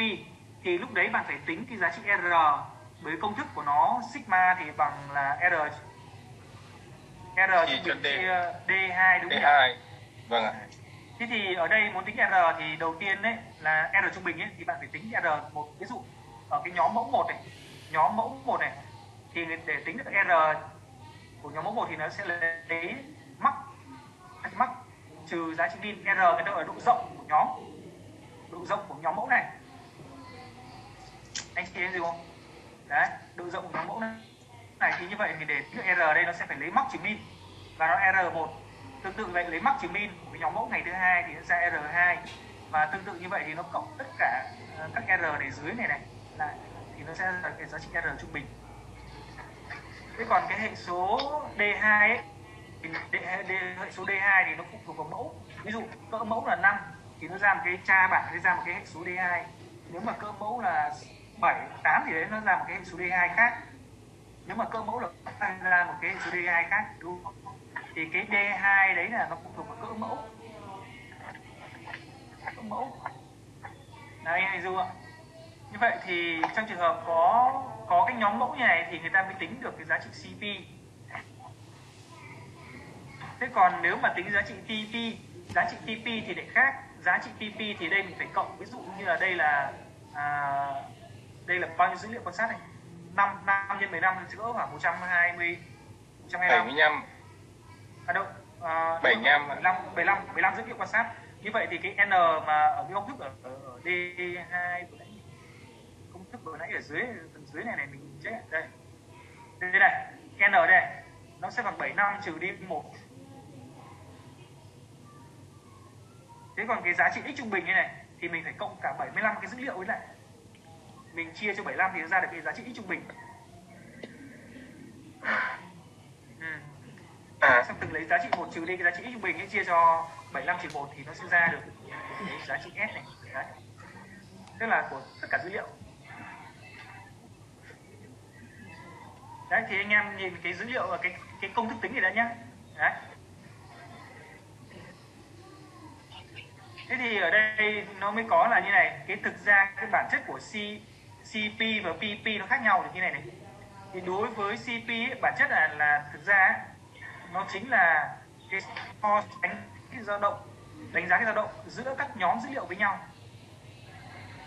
thì lúc đấy bạn phải tính cái giá trị R với công thức của nó sigma thì bằng là R. R trung bình D. chia D2 đúng không nhỉ? D2 vâng ạ. Thế thì ở đây muốn tính R thì đầu tiên đấy là R trung bình ấy thì bạn phải tính R một. Ví dụ ở cái nhóm mẫu 1 này, nhóm mẫu 1 này thì để tính được R của nhóm mẫu 1 thì nó sẽ lấy mắc mắc trừ giá trị min R cái độ ở độ rộng nhóm. Độ rộng của nhóm mẫu này. Anh chị em gì không? Đấy độ rộng của nhóm mẫu này này thì như vậy thì để chữ R đây nó sẽ phải lấy mắc chứng minh và nó R1 tương tự vậy, lấy mắc chứng minh của cái nhóm mẫu ngày thứ hai thì nó ra R2 và tương tự như vậy thì nó cộng tất cả ờ, các R để dưới này này, lại thì nó sẽ là cái giá trị R trung bình. Thế còn cái hệ số D2 ấy, thì hệ số D2 thì nó phụ thuộc vào mẫu. Ví dụ cỡ mẫu là 5 thì nó ra một cái tra bảng nó ra một cái hệ số D2 nếu mà cơ mẫu là 7, 8 thì đấy nó ra một cái hệ số D2 khác. Nếu mà cơ mẫu là ra một cái hệ số D2 khác đúng không? thì cái D2 đấy là nó phụ thuộc vào cỡ mẫu. Cỡ mẫu. Đấy anh Du ạ. Như vậy thì trong trường hợp có có cái nhóm mẫu như này thì người ta mới tính được cái giá trị CP thế còn nếu mà tính giá trị TP giá trị TP thì lại khác giá trị TP thì đây mình phải cộng. Ví dụ như là đây là à, đây là bao nhiêu dữ liệu quan sát này? 5 5 nhân 15 sẽ cỡ khoảng 120 125 75 à đâu? À, 75 75 75 75 dữ liệu quan sát. Như vậy thì cái n mà ở cái công thức ở, ở, ở D2 vừa nãy công thức vừa nãy ở dưới phần dưới này này mình check đây. Đây này. N đây nó sẽ bằng 75 trừ đi 1 thế còn cái giá trị x trung bình như này thì mình phải cộng cả 75 cái dữ liệu với lại. Mình chia cho 75 thì ra được cái giá trị x trung bình. Ừ à xong từng lấy giá trị một trừ đi cái giá trị x trung bình ấy chia cho 75 trừ 1 thì nó sẽ ra được cái giá trị s này. Đấy. Tức là của tất cả dữ liệu. Đấy thì anh em nhìn cái dữ liệu và cái cái công thức tính này đã nhá. Đấy thế thì ở đây nó mới có là như này cái thực ra cái bản chất của C, CP và PP nó khác nhau được như này này. Thì đối với CP ấy, bản chất là là thực ra ấy, nó chính là cái so sánh cái dao động đánh giá cái dao động giữa các nhóm dữ liệu với nhau.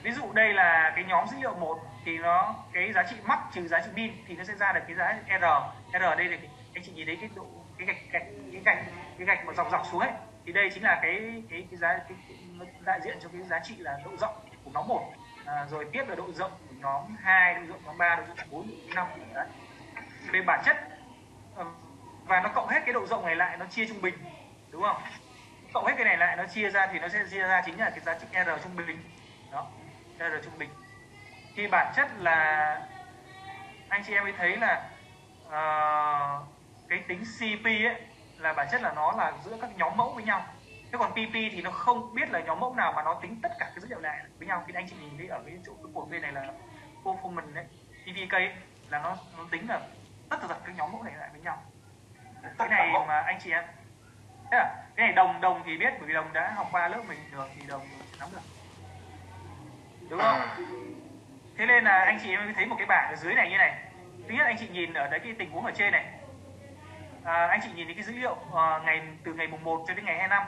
Ví dụ đây là cái nhóm dữ liệu một thì nó cái giá trị mắc trừ giá trị min thì nó sẽ ra được cái giá r. R đây là cái, anh chị nhìn thấy cái độ cái gạch gạch cái gạch cái gạch mà dọc dọc xuống ấy thì đây chính là cái cái cái giá cái, cái, đại diện cho cái giá trị là độ rộng của nhóm một. À, rồi tiếp là độ rộng của nhóm 2, độ rộng nhóm 3, độ rộng bốn năm. Đấy. Về bản chất ờ, và nó cộng hết cái độ rộng này lại nó chia trung bình đúng không? Cộng hết cái này lại nó chia ra thì nó sẽ chia ra chính là cái giá trị r trung bình. Đó r trung bình. Thì bản chất là anh chị em mới thấy là uh, cái tính cp ấy là bản chất là nó là giữa các nhóm mẫu với nhau. Thế còn pp thì nó không biết là nhóm mẫu nào mà nó tính tất cả cái dữ liệu này với nhau. Thì anh chị nhìn thấy ở cái chỗ cái cột bên này là performance đấy ấy, là nó nó tính là tất cả các nhóm mẫu này lại với nhau. Cái này mà anh chị em Thế à, cái này đồng đồng thì biết bởi vì đồng đã học qua lớp mình được thì đồng nắm được. Đúng không? Thế nên là anh chị em thấy một cái bảng ở dưới này như này. Thứ nhất anh chị nhìn ở đấy cái tình huống ở trên này à, anh chị nhìn thấy cái dữ liệu à, ngày từ ngày mùng 1 cho đến ngày 25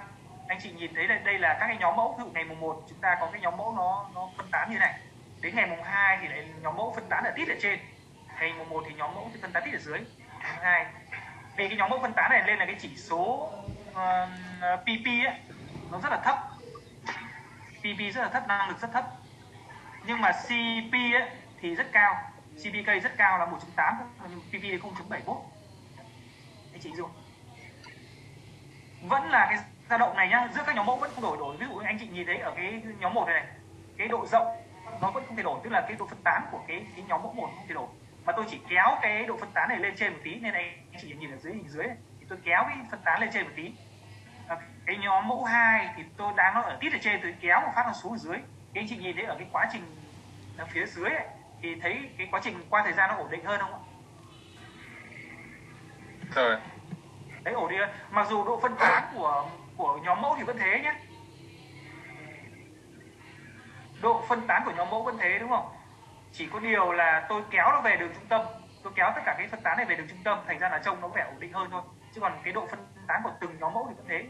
anh chị nhìn thấy là đây là các cái nhóm mẫu ví dụ ngày mùng 1 chúng ta có cái nhóm mẫu nó nó phân tán như này. Đến ngày mùng 2 thì lại nhóm mẫu phân tán ở tít ở trên. Ngày mùng 1 thì nhóm mẫu thì phân tán tít ở dưới. Mùng 2 vì cái nhóm mẫu phân tán này lên là cái chỉ số ờ, uh, PP ấy nó rất là thấp. PP rất là thấp năng lực rất thấp. Nhưng mà CP ấy thì rất cao. CPK rất cao là 1.8 nhưng PP 0.71 chị dùng vẫn là cái dao động này nhá giữa các nhóm mẫu vẫn không đổi đổi. Ví dụ anh chị nhìn thấy ở cái nhóm một này, này cái độ rộng nó vẫn không thay đổi tức là cái độ phân tán của cái cái nhóm mẫu một không thay đổi. Mà tôi chỉ kéo cái độ phân tán này lên trên một tí nên này anh chị nhìn ở dưới hình dưới này, thì tôi kéo cái phân tán lên trên một tí. Ờ, cái nhóm mẫu 2 thì tôi đang nó ở tít ở trên tôi kéo một phát nó xuống ở dưới. Cái anh chị nhìn thấy ở cái quá trình ở phía dưới ấy, thì thấy cái quá trình qua thời gian nó ổn định hơn không ạ? Rồi đấy ổn định mặc dù độ phân tán của của nhóm mẫu thì vẫn thế nhé. Độ phân tán của nhóm mẫu vẫn thế đúng không? Chỉ có điều là tôi kéo nó về đường trung tâm. Tôi kéo tất cả cái phân tán này về đường trung tâm thành ra là trông nó vẻ ổn định hơn thôi. Chứ còn cái độ phân tán của từng nhóm mẫu thì vẫn thế.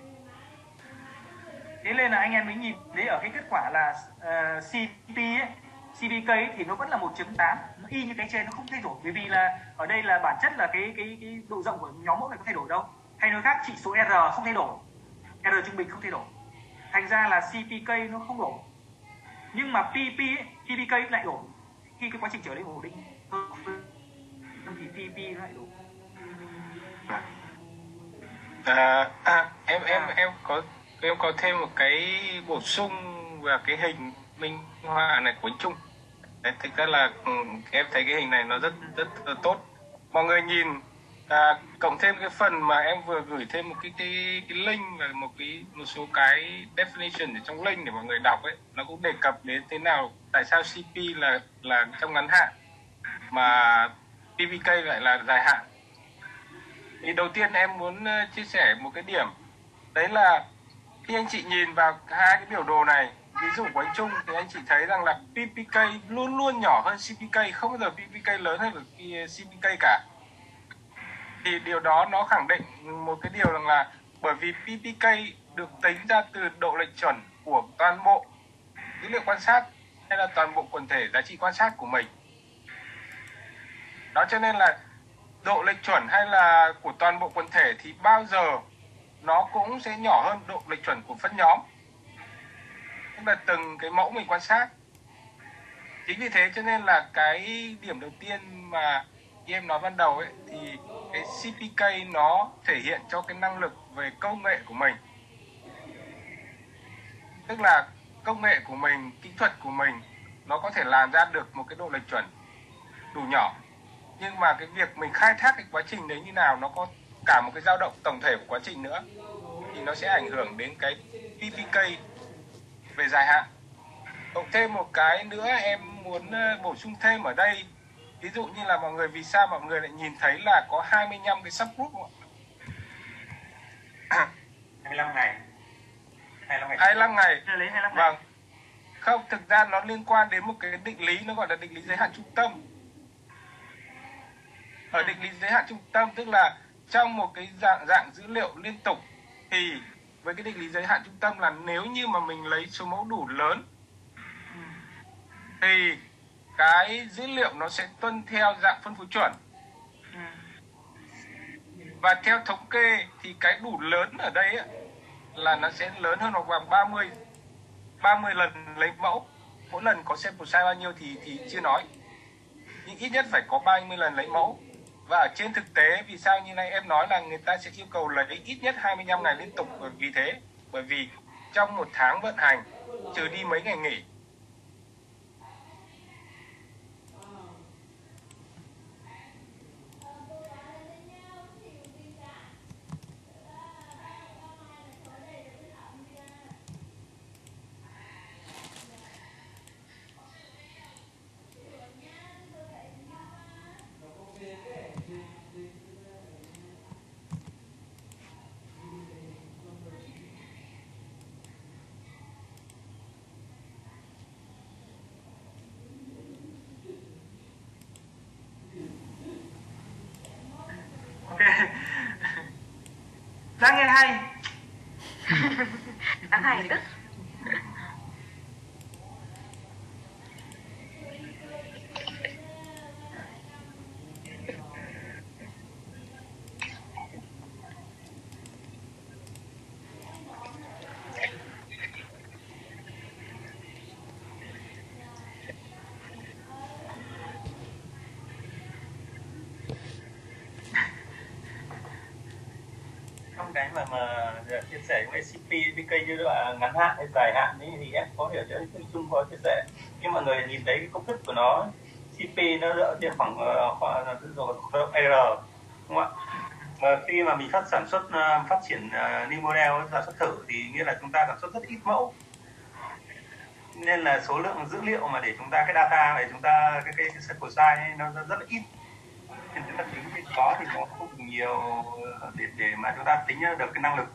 Thế nên là anh em mới nhìn thấy ở cái kết quả là ờ, uh, CP ấy, CPK ấy, thì nó vẫn là 1.8 nó y như cái trên nó không thay đổi. Bởi vì là ở đây là bản chất là cái cái cái độ rộng của nhóm mẫu này có thay đổi đâu hay nói khác chỉ số R không thay đổi. R trung bình không thay đổi. Thành ra là CPK nó không đổi. Nhưng mà PP ấy, PPK lại đổi. Khi cái quá trình trở lên ổn định thì PP lại đổi. À, à, em em em có em có thêm một cái bổ sung và cái hình minh họa này của anh Trung. Đấy, thực ra là ừ, em thấy cái hình này nó rất rất, rất tốt. Mọi người nhìn à, cộng thêm cái phần mà em vừa gửi thêm một cái cái, cái link và một cái một số cái definition ở trong link để mọi người đọc ấy nó cũng đề cập đến thế nào tại sao CP là là trong ngắn hạn mà PVK lại là dài hạn. Thì đầu tiên em muốn ờ, chia sẻ một cái điểm. Đấy là khi anh chị nhìn vào hai cái biểu đồ này ví dụ của anh Trung thì anh chị thấy rằng là PPK luôn luôn nhỏ hơn CPK không bao giờ PPK lớn hơn được CPK cả thì điều đó nó khẳng định một cái điều rằng là bởi vì PPK được tính ra từ độ lệch chuẩn của toàn bộ dữ liệu quan sát hay là toàn bộ quần thể giá trị quan sát của mình. Đó cho nên là độ lệch chuẩn hay là của toàn bộ quần thể thì bao giờ nó cũng sẽ nhỏ hơn độ lệch chuẩn của phân nhóm. Tức là từng cái mẫu mình quan sát. Chính vì thế cho nên là cái điểm đầu tiên mà như em nói ban đầu ấy, thì cái CPK nó thể hiện cho cái năng lực về công nghệ của mình. Tức là công nghệ của mình, kỹ thuật của mình, nó có thể làm ra được một cái độ lệch chuẩn đủ nhỏ. Nhưng mà cái việc mình khai thác cái quá trình đấy như nào, nó có cả một cái dao động tổng thể của quá trình nữa, thì nó sẽ ảnh hưởng đến cái PPK về dài hạn. Cộng thêm một cái nữa em muốn ờ, bổ sung thêm ở đây ví dụ như là mọi người vì sao mọi người lại nhìn thấy là có 25 cái subgroup không ạ? 25 ngày. 25 ngày. 25 ngày. Thế lấy 25 ngày. Vâng. Không thực ra nó liên quan đến một cái định lý nó gọi là định lý giới hạn trung tâm. Ở định lý giới hạn trung tâm tức là trong một cái dạng dạng dữ liệu liên tục thì với cái định lý giới hạn trung tâm là nếu như mà mình lấy số mẫu đủ lớn thì cái dữ liệu nó sẽ tuân theo dạng phân phối chuẩn. Ừ. và theo thống kê thì cái đủ lớn ở đây á, là nó sẽ lớn hơn hoặc bằng 30 30 lần lấy mẫu. Mỗi lần có sample size bao nhiêu thì thì chưa nói. Nhưng ít nhất phải có 30 lần lấy mẫu. Và ở trên thực tế vì sao như này em nói là người ta sẽ yêu cầu lấy ít nhất 25 ngày liên tục bởi vì thế? Bởi vì trong một tháng vận hành trừ đi mấy ngày nghỉ ok đang nghe hay. Đáng hài tức trong cái mà mà chia sẻ CP như là ngắn hạn hay dài hạn ấy, thì em có hiểu cho Chung chung có chia sẻ khi mọi người nhìn thấy cái công thức của nó CP nó dựa trên khoảng ờ, khoảng ờ, là rồi R đúng không ạ? Và khi mà mình phát sản xuất ờ, phát triển uh, new model sản xuất thử thì nghĩa là chúng ta sản xuất rất ít mẫu. Nên là số lượng dữ liệu mà để chúng ta cái data để chúng ta cái cái, cái sample size ấy, nó rất, rất là ít. Nên chúng ta tính cái có thì nó không nhiều để để mà chúng ta tính được cái năng lực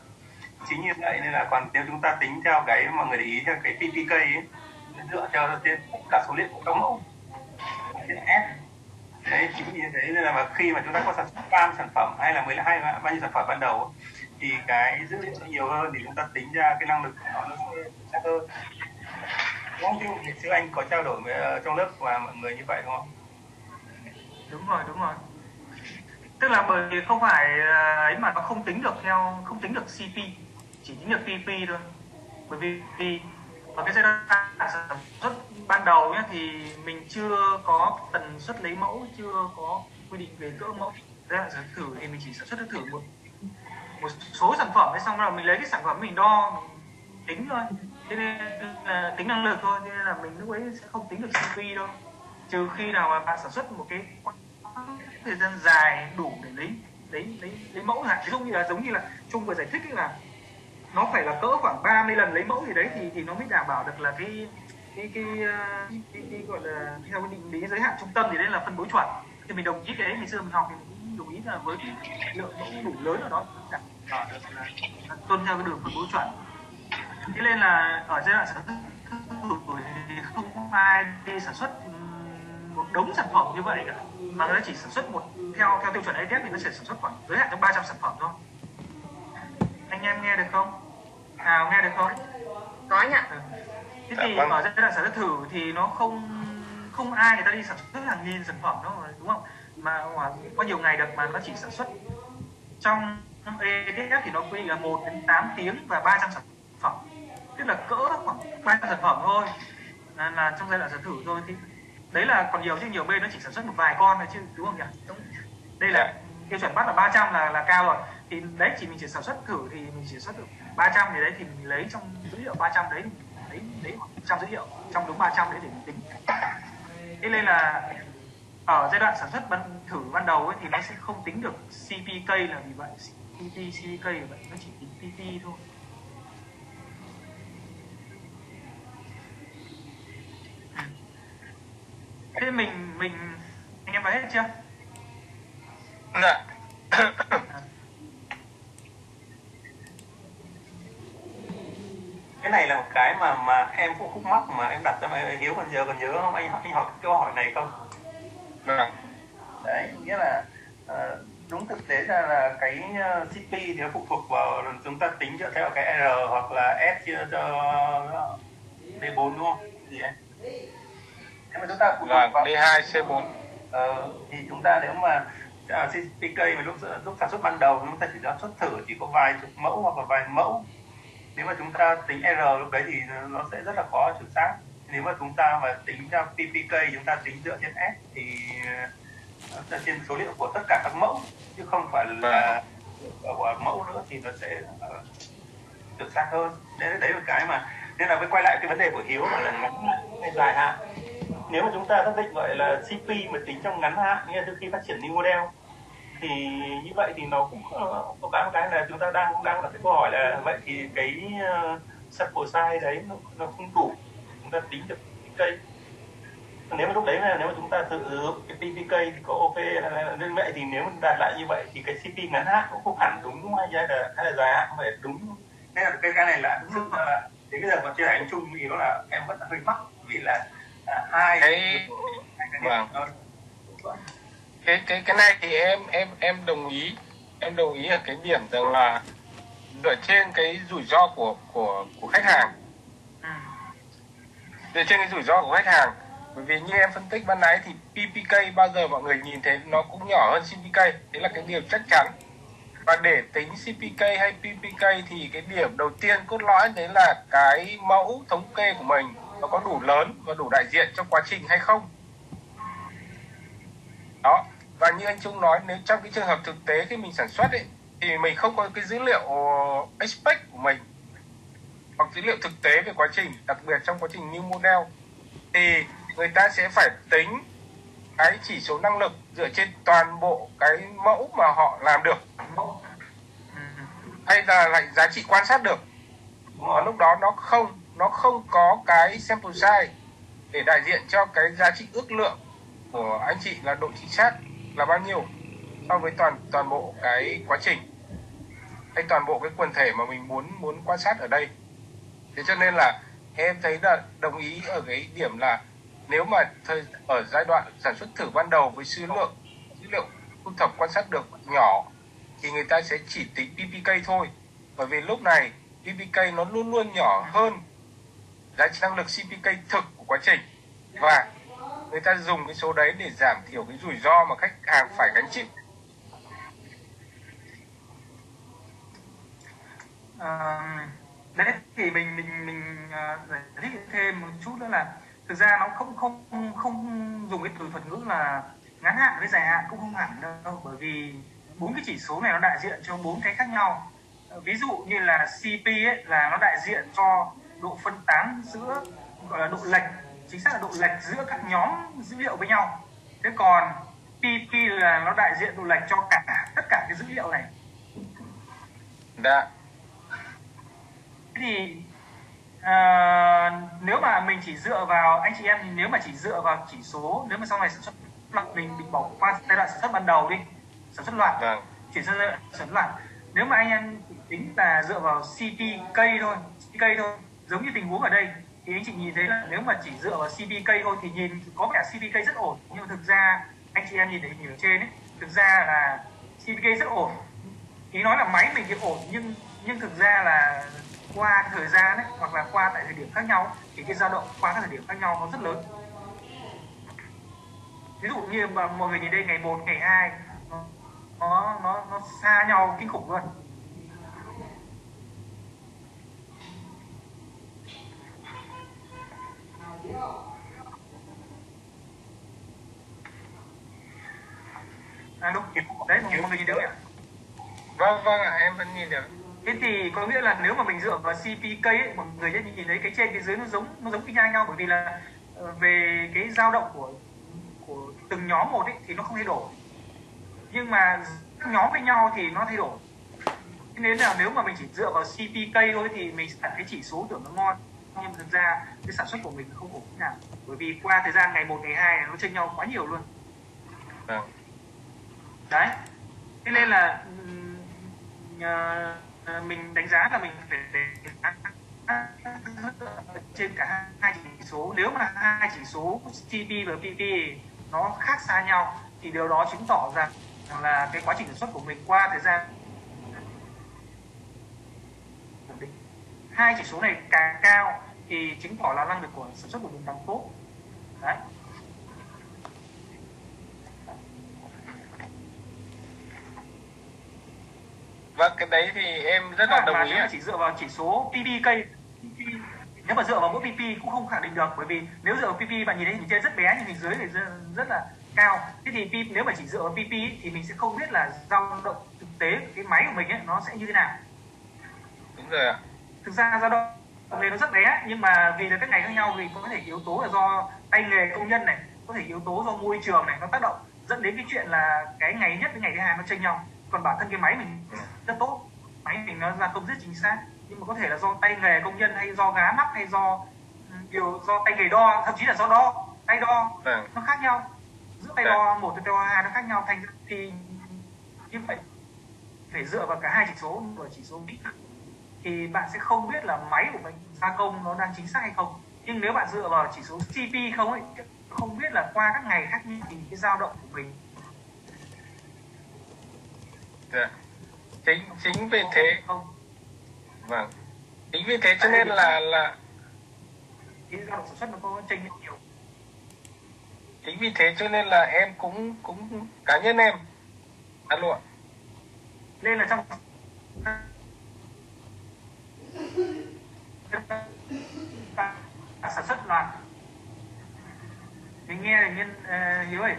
chính như vậy nên là còn nếu chúng ta tính theo cái mọi người để ý theo cái PPK ấy, dựa theo trên tất cả số liệu của các mẫu. Trên S. Đấy chính như thế nên là mà khi mà chúng ta có sản xuất cam sản phẩm hay là 12 bao nhiêu sản phẩm ban đầu thì cái dữ liệu nó nhiều hơn thì chúng ta tính ra cái năng lực của nó nó sẽ chắc hơn. Đúng không? Chứ anh có trao đổi với uh, trong lớp và mọi người như vậy đúng không? Đúng rồi đúng rồi. Tức là bởi vì không phải ờ, ấy mà nó không tính được theo không tính được CP chỉ những được PP thôi. Bởi vì thì ở cái giai đoạn sản xuất ban đầu nhé thì mình chưa có tần suất lấy mẫu, chưa có quy định về cỡ mẫu. Giai đoạn sản thử thì mình chỉ sản xuất thử một một số sản phẩm ấy xong rồi mình lấy cái sản phẩm mình đo, mình tính thôi. Thế nên là tính năng lực thôi, thế nên là mình lúc ấy sẽ không tính được CP đâu. Trừ khi nào mà bạn sản xuất một cái thời gian dài đủ để lấy lấy lấy lấy mẫu hạn. Ví dụ như là giống như là trung vừa giải thích là nó phải là cỡ khoảng 30 lần lấy mẫu gì đấy thì thì nó mới đảm bảo được là cái cái cái, ờ, cái, cái, cái gọi là theo cái định lý giới hạn trung tâm thì đấy là phân bố chuẩn. Thì mình đồng ý cái đấy ngày xưa mình học thì mình cũng đồng ý là với cái lượng mẫu đủ lớn ở đó đảm bảo được là, là tuân theo cái đường phân bố chuẩn. Thế nên là ở giai đoạn sản xuất thì không ai đi sản xuất một đống sản phẩm như vậy cả. Mà nó chỉ sản xuất một theo theo tiêu chuẩn ATF thì nó sẽ sản xuất khoảng giới hạn trong 300 sản phẩm thôi. Anh em nghe được không? Nào nghe được không? Có anh ạ. Ừ. thế thì Dạ, vâng. ở giai đoạn sản xuất thử thì nó không không ai người ta đi sản xuất hàng nghìn sản phẩm đâu đúng không? Mà có nhiều ngày được mà nó chỉ sản xuất trong ATF thì nó quy định là 1 đến 8 tiếng và 300 sản phẩm. Tức là cỡ khoảng 300 sản phẩm thôi. Là, là trong giai đoạn sản thử thôi. Thì đấy là còn nhiều chứ nhiều bên nó chỉ sản xuất một vài con thôi chứ đúng không nhỉ? Đúng. đây là tiêu chuẩn bắt là 300 là là cao rồi. Thì đấy chỉ mình chỉ sản xuất thử thì mình chỉ xuất được 300 thì đấy thì mình lấy trong dữ liệu 300 đấy lấy lấy trong dữ liệu trong đúng 300 đấy để mình tính. Thế nên là ở giai đoạn sản xuất ban thử ban đầu ấy, thì nó sẽ không tính được CPK là vì vậy. PP CPK là vậy nó chỉ tính PP thôi. Thế mình mình anh em nói hết chưa? Dạ cái này là một cái mà mà em cũng khúc mắc mà em đặt cho mày hiếu còn giờ còn nhớ không? Anh anh hỏi câu hỏi này không? Vâng. Đấy nghĩa là ờ, đúng thực tế ra là cái ờ, CP thì nó phụ thuộc vào chúng ta tính dựa theo cái R hoặc là S chia cho D4 đúng không? Gì em? Nếu mà chúng ta phụ thuộc vâng vào D2 C4 Ờ, thì chúng ta nếu mà à, CPK mà lúc lúc sản xuất ban đầu chúng ta chỉ sản xuất thử chỉ có vài chục mẫu hoặc là vài mẫu nếu mà chúng ta tính R lúc đấy thì nó sẽ rất là khó chuẩn xác. Nếu mà chúng ta mà tính ra PPK chúng ta tính dựa trên S thì ờ, dựa trên số liệu của tất cả các mẫu, chứ không phải là của mẫu nữa thì nó sẽ ờ, chuẩn xác hơn. Đấy đấy là cái mà, nên là mới quay lại cái vấn đề của hiếu là ngắn hay dài hạn. Nếu mà chúng ta xác định gọi là CP mà tính trong ngắn hạn, nghĩa là từ khi phát triển new model thì như vậy thì nó cũng ờ, có cái một cái là chúng ta đang đang đặt cái câu hỏi là vậy thì cái uh, sample size đấy nó, nó không đủ chúng ta tính được PPK nếu mà lúc đấy là nếu mà chúng ta sử dụng cái PPK thì có ok là nên vậy thì nếu mà đạt lại như vậy thì cái CP ngắn hạn cũng không hẳn đúng hay là hay là dài hạn không phải đúng. Nên là cái cái này là sự là đến bây giờ mà chia sẻ anh chung thì nó là em vẫn là hơi mắc vì là à, hai Cái- hai cái vâng. nó- cái cái cái này thì em em em đồng ý. Em đồng ý ở cái điểm rằng là dựa trên cái rủi ro của của của khách hàng. Ừ. dựa trên cái rủi ro của khách hàng. Bởi vì như em phân tích ban nãy thì PPK bao giờ mọi người nhìn thấy nó cũng nhỏ hơn CPK đấy là cái điều chắc chắn. Và để tính CPK hay PPK thì cái điểm đầu tiên cốt lõi đấy là cái mẫu thống kê của mình nó có đủ lớn và đủ đại diện trong quá trình hay không. Đó và như anh Trung nói, nếu trong cái trường hợp thực tế khi mình sản xuất ấy, thì mình không có cái dữ liệu expect của mình, hoặc dữ liệu thực tế về quá trình, đặc biệt trong quá trình new model, thì người ta sẽ phải tính cái chỉ số năng lực dựa trên toàn bộ cái mẫu mà họ làm được, hay là lại giá trị quan sát được. Ở lúc đó nó không nó không có cái sample size để đại diện cho cái giá trị ước lượng của anh chị là độ chính xác là bao nhiêu so với toàn toàn bộ cái quá trình? Hay toàn bộ cái quần thể mà mình muốn muốn quan sát ở đây? Thế cho nên là em thấy là đồng ý ở cái điểm là nếu mà thời, ở giai đoạn sản xuất thử ban đầu với số lượng dữ liệu thu thập quan sát được nhỏ thì người ta sẽ chỉ tính PPK thôi. Bởi vì lúc này PPK nó luôn luôn nhỏ hơn giá trị năng lực CPK thực của quá trình. Và người ta dùng cái số đấy để giảm thiểu cái rủi ro mà khách hàng phải gánh chịu. À, đấy thì mình mình mình à, giải thích thêm một chút nữa là thực ra nó không không không dùng cái từ thuật ngữ là ngắn hạn với dài hạn cũng không hẳn đâu bởi vì bốn cái chỉ số này nó đại diện cho bốn cái khác nhau. Ví dụ như là CP ấy là nó đại diện cho độ phân tán giữa gọi là độ lệch chính xác là độ lệch giữa các nhóm dữ liệu với nhau. Thế còn PP là nó đại diện độ lệch cho cả tất cả cái dữ liệu này. Đã Thế thì à, nếu mà mình chỉ dựa vào anh chị em thì nếu mà chỉ dựa vào chỉ số nếu mà sau này sản xuất loạt mình mình bỏ qua giai đoạn sản xuất ban đầu đi sản xuất loạt vâng. chuyển sang giai đoạn sản xuất loạt. Nếu mà anh em tính là dựa vào CPK thôi CPK thôi giống như tình huống ở đây thì anh chị nhìn thấy là nếu mà chỉ dựa vào CPK thôi thì nhìn có vẻ CPK rất ổn. Nhưng mà thực ra anh chị em nhìn thấy nhìn ở trên ấy thực ra là CPK rất ổn. Ý nói là máy mình thì ổn nhưng nhưng thực ra là qua thời gian ấy hoặc là qua tại thời điểm khác nhau thì cái dao động qua các thời điểm khác nhau nó rất lớn. Ví dụ như mà mọi người nhìn đây ngày 1, ngày 2 nó nó nó, nó xa nhau kinh khủng luôn. À đúng đấy mọi người nhìn không ạ? vâng vâng ạ em vẫn nhìn được. Thế thì có nghĩa là nếu mà mình dựa vào CPK ấy, mọi người sẽ nhìn thấy cái trên cái dưới nó giống nó giống y chang nhau bởi vì là ờ, về cái dao động của của từng nhóm một ấy thì nó không thay đổi. Nhưng mà các nhóm với nhau thì nó thay đổi. Thế nên là nếu mà mình chỉ dựa vào CPK thôi thì mình sẽ thấy chỉ số tưởng nó ngon nhưng thực ra cái sản xuất của mình không ổn thế nào. Bởi vì qua thời gian ngày 1, ngày 2 nó chênh nhau quá nhiều luôn. Vâng. Đấy. Thế nên là ờ, mình đánh giá là mình phải để trên cả hai chỉ số. Nếu mà hai chỉ số TP và PP nó khác xa nhau thì điều đó chứng tỏ rằng là cái quá trình sản xuất của mình qua thời gian hai chỉ số này càng cao thì chứng tỏ là năng lực của sản xuất của mình càng tốt. Đấy. Vâng cái đấy thì em rất là đồng ý nếu chỉ dựa vào chỉ số PPK PP, nếu mà dựa vào mỗi PP cũng không khẳng định được bởi vì nếu dựa vào PP bạn nhìn thấy hình trên rất bé nhưng hình dưới thì rất, là cao. Thế thì nếu mà chỉ dựa vào PP thì mình sẽ không biết là dao động thực tế cái máy của mình ấy, nó sẽ như thế nào. Đúng rồi ạ. Thực ra dao động này nó rất bé nhưng mà vì là các ngày khác nhau thì có thể yếu tố là do tay nghề công nhân này có thể yếu tố do môi trường này nó tác động dẫn đến cái chuyện là cái ngày nhất với ngày thứ hai nó chênh nhau. Còn bản thân cái máy mình rất tốt máy mình nó gia công rất chính xác nhưng mà có thể là do tay nghề công nhân hay do gá mắc hay do điều do tay nghề đo thậm chí là do đo tay đo vâng. nó khác nhau. Giữa tay Dạ. đo một với tay đo hai nó khác nhau thành ra thì như vậy phải dựa vào cả hai chỉ số và chỉ số thuật thì bạn sẽ không biết là máy của mình gia công nó đang chính xác hay không. Nhưng nếu bạn dựa vào chỉ số CP không ấy không biết là qua các ngày khác nhau thì cái dao động của mình. Dạ. chính chính vì thế không? Vâng. Chính vì thế cho nên là là cái dao động sản xuất nó có chênh lệch nhiều. Chính vì thế cho nên là em cũng cũng cá nhân em. Alo nên là trong sản xuất loạt mình nghe là nhân uh, hiếu ơi.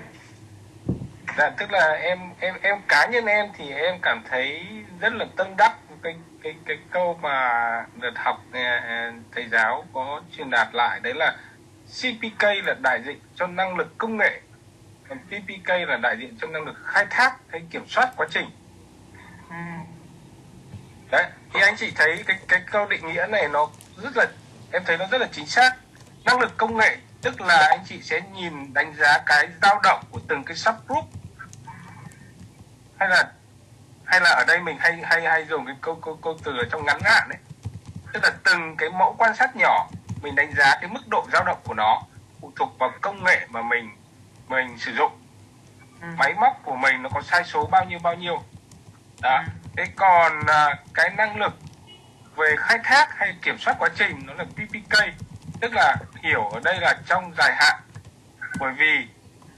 Dạ tức là em em em cá nhân em thì em cảm thấy rất là tâm đắc cái cái cái câu mà đợt học à, thầy giáo có truyền đạt lại. Đấy là CPK là đại diện cho năng lực công nghệ. Còn PPK là đại diện cho năng lực khai thác hay kiểm soát quá trình. Ừ. đấy thì anh chị thấy cái cái câu định nghĩa này nó rất là em thấy nó rất là chính xác. Năng lực công nghệ tức là anh chị sẽ nhìn đánh giá cái dao động của từng cái subgroup. Hay là hay là ở đây mình hay hay hay dùng cái câu câu câu từ ở trong ngắn hạn đấy tức là từng cái mẫu quan sát nhỏ mình đánh giá cái mức độ dao động của nó phụ thuộc vào công nghệ mà mình mình sử dụng. Ừ. máy móc của mình nó có sai số bao nhiêu bao nhiêu. Đó thế còn à, cái năng lực về khai thác hay kiểm soát quá trình nó là PPK tức là hiểu ở đây là trong dài hạn. Bởi vì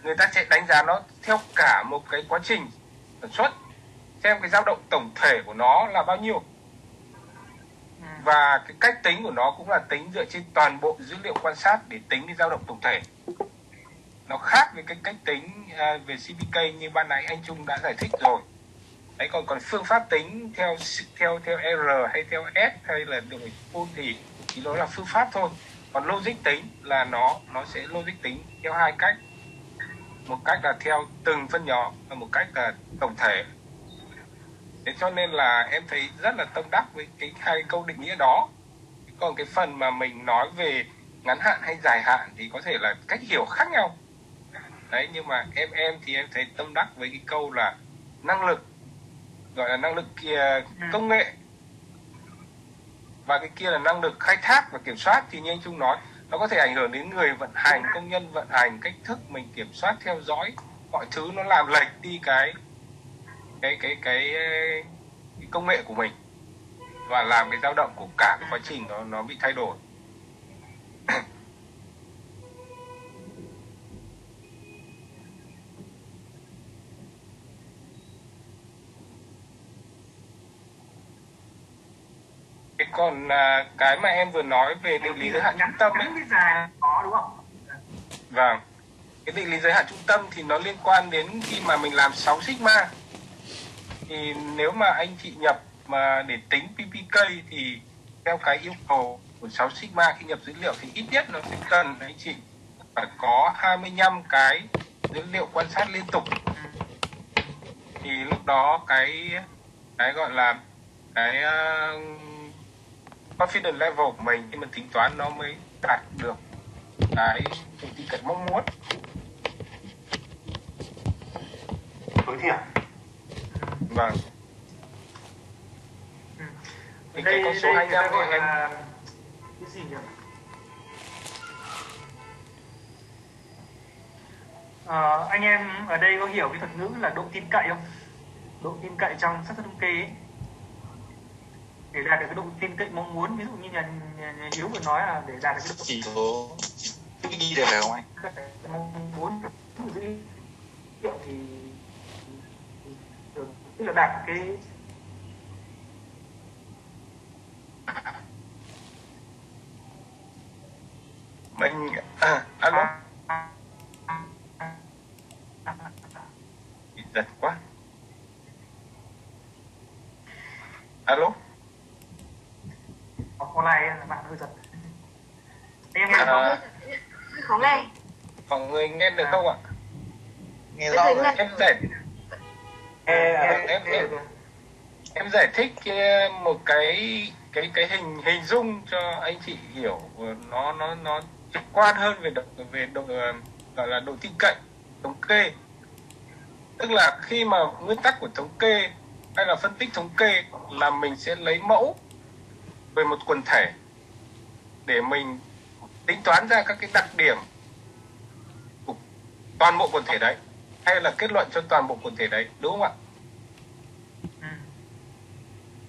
người ta sẽ đánh giá nó theo cả một cái quá trình sản xuất xem cái dao động tổng thể của nó là bao nhiêu. Ừ. và cái cách tính của nó cũng là tính dựa trên toàn bộ dữ liệu quan sát để tính cái dao động tổng thể. Nó khác với cái cách tính à, về CPK như ban nãy anh Trung đã giải thích rồi đấy, còn còn phương pháp tính theo theo theo R hay theo S hay là đổi full thì chỉ đó là phương pháp thôi. Còn logic tính là nó nó sẽ logic tính theo hai cách. Một cách là theo từng phân nhóm và một cách là tổng thể. Thế cho nên là em thấy rất là tâm đắc với cái hai câu định nghĩa đó. Còn cái phần mà mình nói về ngắn hạn hay dài hạn thì có thể là cách hiểu khác nhau. Đấy, nhưng mà em em thì em thấy tâm đắc với cái câu là năng lực gọi là năng lực kia công nghệ. Và cái kia là năng lực khai thác và kiểm soát thì như anh Trung nói nó có thể ảnh hưởng đến người vận hành công nhân vận hành cách thức mình kiểm soát theo dõi mọi thứ nó làm lệch đi cái cái cái cái, cái công nghệ của mình và làm cái dao động của cả cái quá trình nó nó bị thay đổi còn à, cái mà em vừa nói về định lý giới hạn trung tâm ấy, có đúng không Vâng. Cái định lý giới hạn trung tâm thì nó liên quan đến khi mà mình làm 6 sigma. Thì nếu mà anh chị nhập mà để tính PPK thì theo cái yêu cầu của 6 sigma khi nhập dữ liệu thì ít nhất nó sẽ cần anh chị phải có 25 cái dữ liệu quan sát liên tục. Thì lúc đó cái cái gọi là cái uh, confidence level của mình khi mình tính toán nó mới đạt được cái độ tin cậy mong muốn tối thiểu vâng Ừ. Thì đây cái con số đây người ta 25 gọi này em là cái gì nhỉ Ờ, anh em ở đây có hiểu cái thuật ngữ là độ tin cậy không độ tin cậy trong xác suất thống kê ấy. Để đạt được cái độ tin cậy mong muốn. Ví dụ như nhà Hiếu vừa nói là để đạt được cái độ chỉ số đi được phải không anh mong muốn thì tức là đạt cái mình à, alo? Giật quá. Alo online bạn hơi giật. Em À. à. khó nghe mọi người nghe được không ạ? Nghe rõ rồi. em giải em em- em- em- em giải thích cái- một cái cái cái hình hình dung cho anh chị hiểu nó nó nó trực quan hơn về độ về độ ờ, gọi là độ tin cậy thống kê. Tức là khi mà nguyên tắc của thống kê hay là phân tích thống kê là mình sẽ lấy mẫu về một quần thể để mình tính toán ra các cái đặc điểm của toàn bộ quần thể đấy hay là kết luận cho toàn bộ quần thể đấy đúng không ạ? Ừ.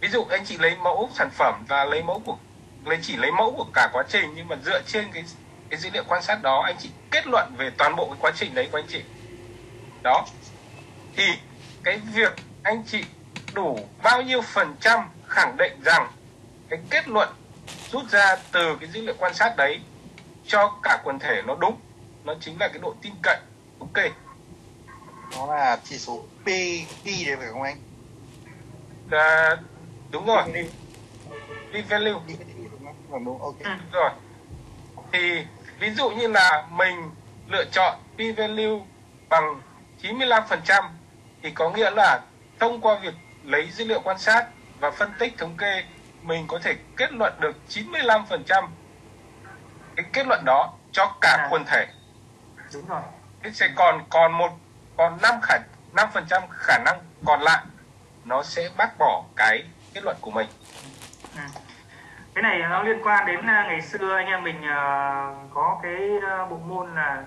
ví dụ anh chị lấy mẫu sản phẩm và lấy mẫu của lấy chỉ lấy mẫu của cả quá trình nhưng mà dựa trên cái cái dữ liệu quan sát đó anh chị kết luận về toàn bộ cái quá trình đấy của anh chị. Đó. Thì cái việc anh chị đủ bao nhiêu phần trăm khẳng định rằng cái kết luận rút ra từ cái dữ liệu quan sát đấy cho cả quần thể nó đúng. Nó chính là cái độ tin cậy. Ok. Nó là chỉ số P đi đấy phải không anh? À, đúng rồi. P value. P đúng không? Vâng, đúng. Ok. Ừ. rồi. Thì ví dụ như là mình lựa chọn p value bằng 95% thì có nghĩa là thông qua việc lấy dữ liệu quan sát và phân tích thống kê mình có thể kết luận được 95% cái kết luận đó cho cả À. quần thể. Đúng rồi. Thế sẽ còn còn một còn năm khả năm phần trăm khả năng còn lại nó sẽ bác bỏ cái kết luận của mình. Ừ. cái này nó liên quan đến à, ngày xưa anh em mình à, có cái à, bộ môn là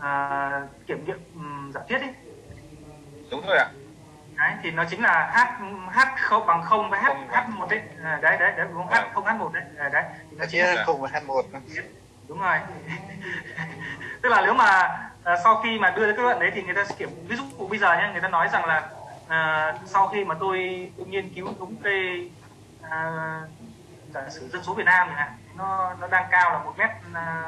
à, kiểm nghiệm ừm, giả thiết ấy. Đúng rồi ạ đấy thì nó chính là h h không bằng không với h Không h một đấy. À, đấy đấy đấy đúng không? H không h một đấy. À, đấy. Thì nó chính là chia cùng với h1 đúng rồi. Tức là nếu mà à, sau khi mà đưa ra kết luận đấy thì người ta sẽ kiểm ví dụ bây giờ nhé người ta nói rằng là à, sau khi mà tôi, tôi nghiên cứu thống kê à, giả sử dân số Việt Nam chẳng hạn nó nó đang cao là một mét à,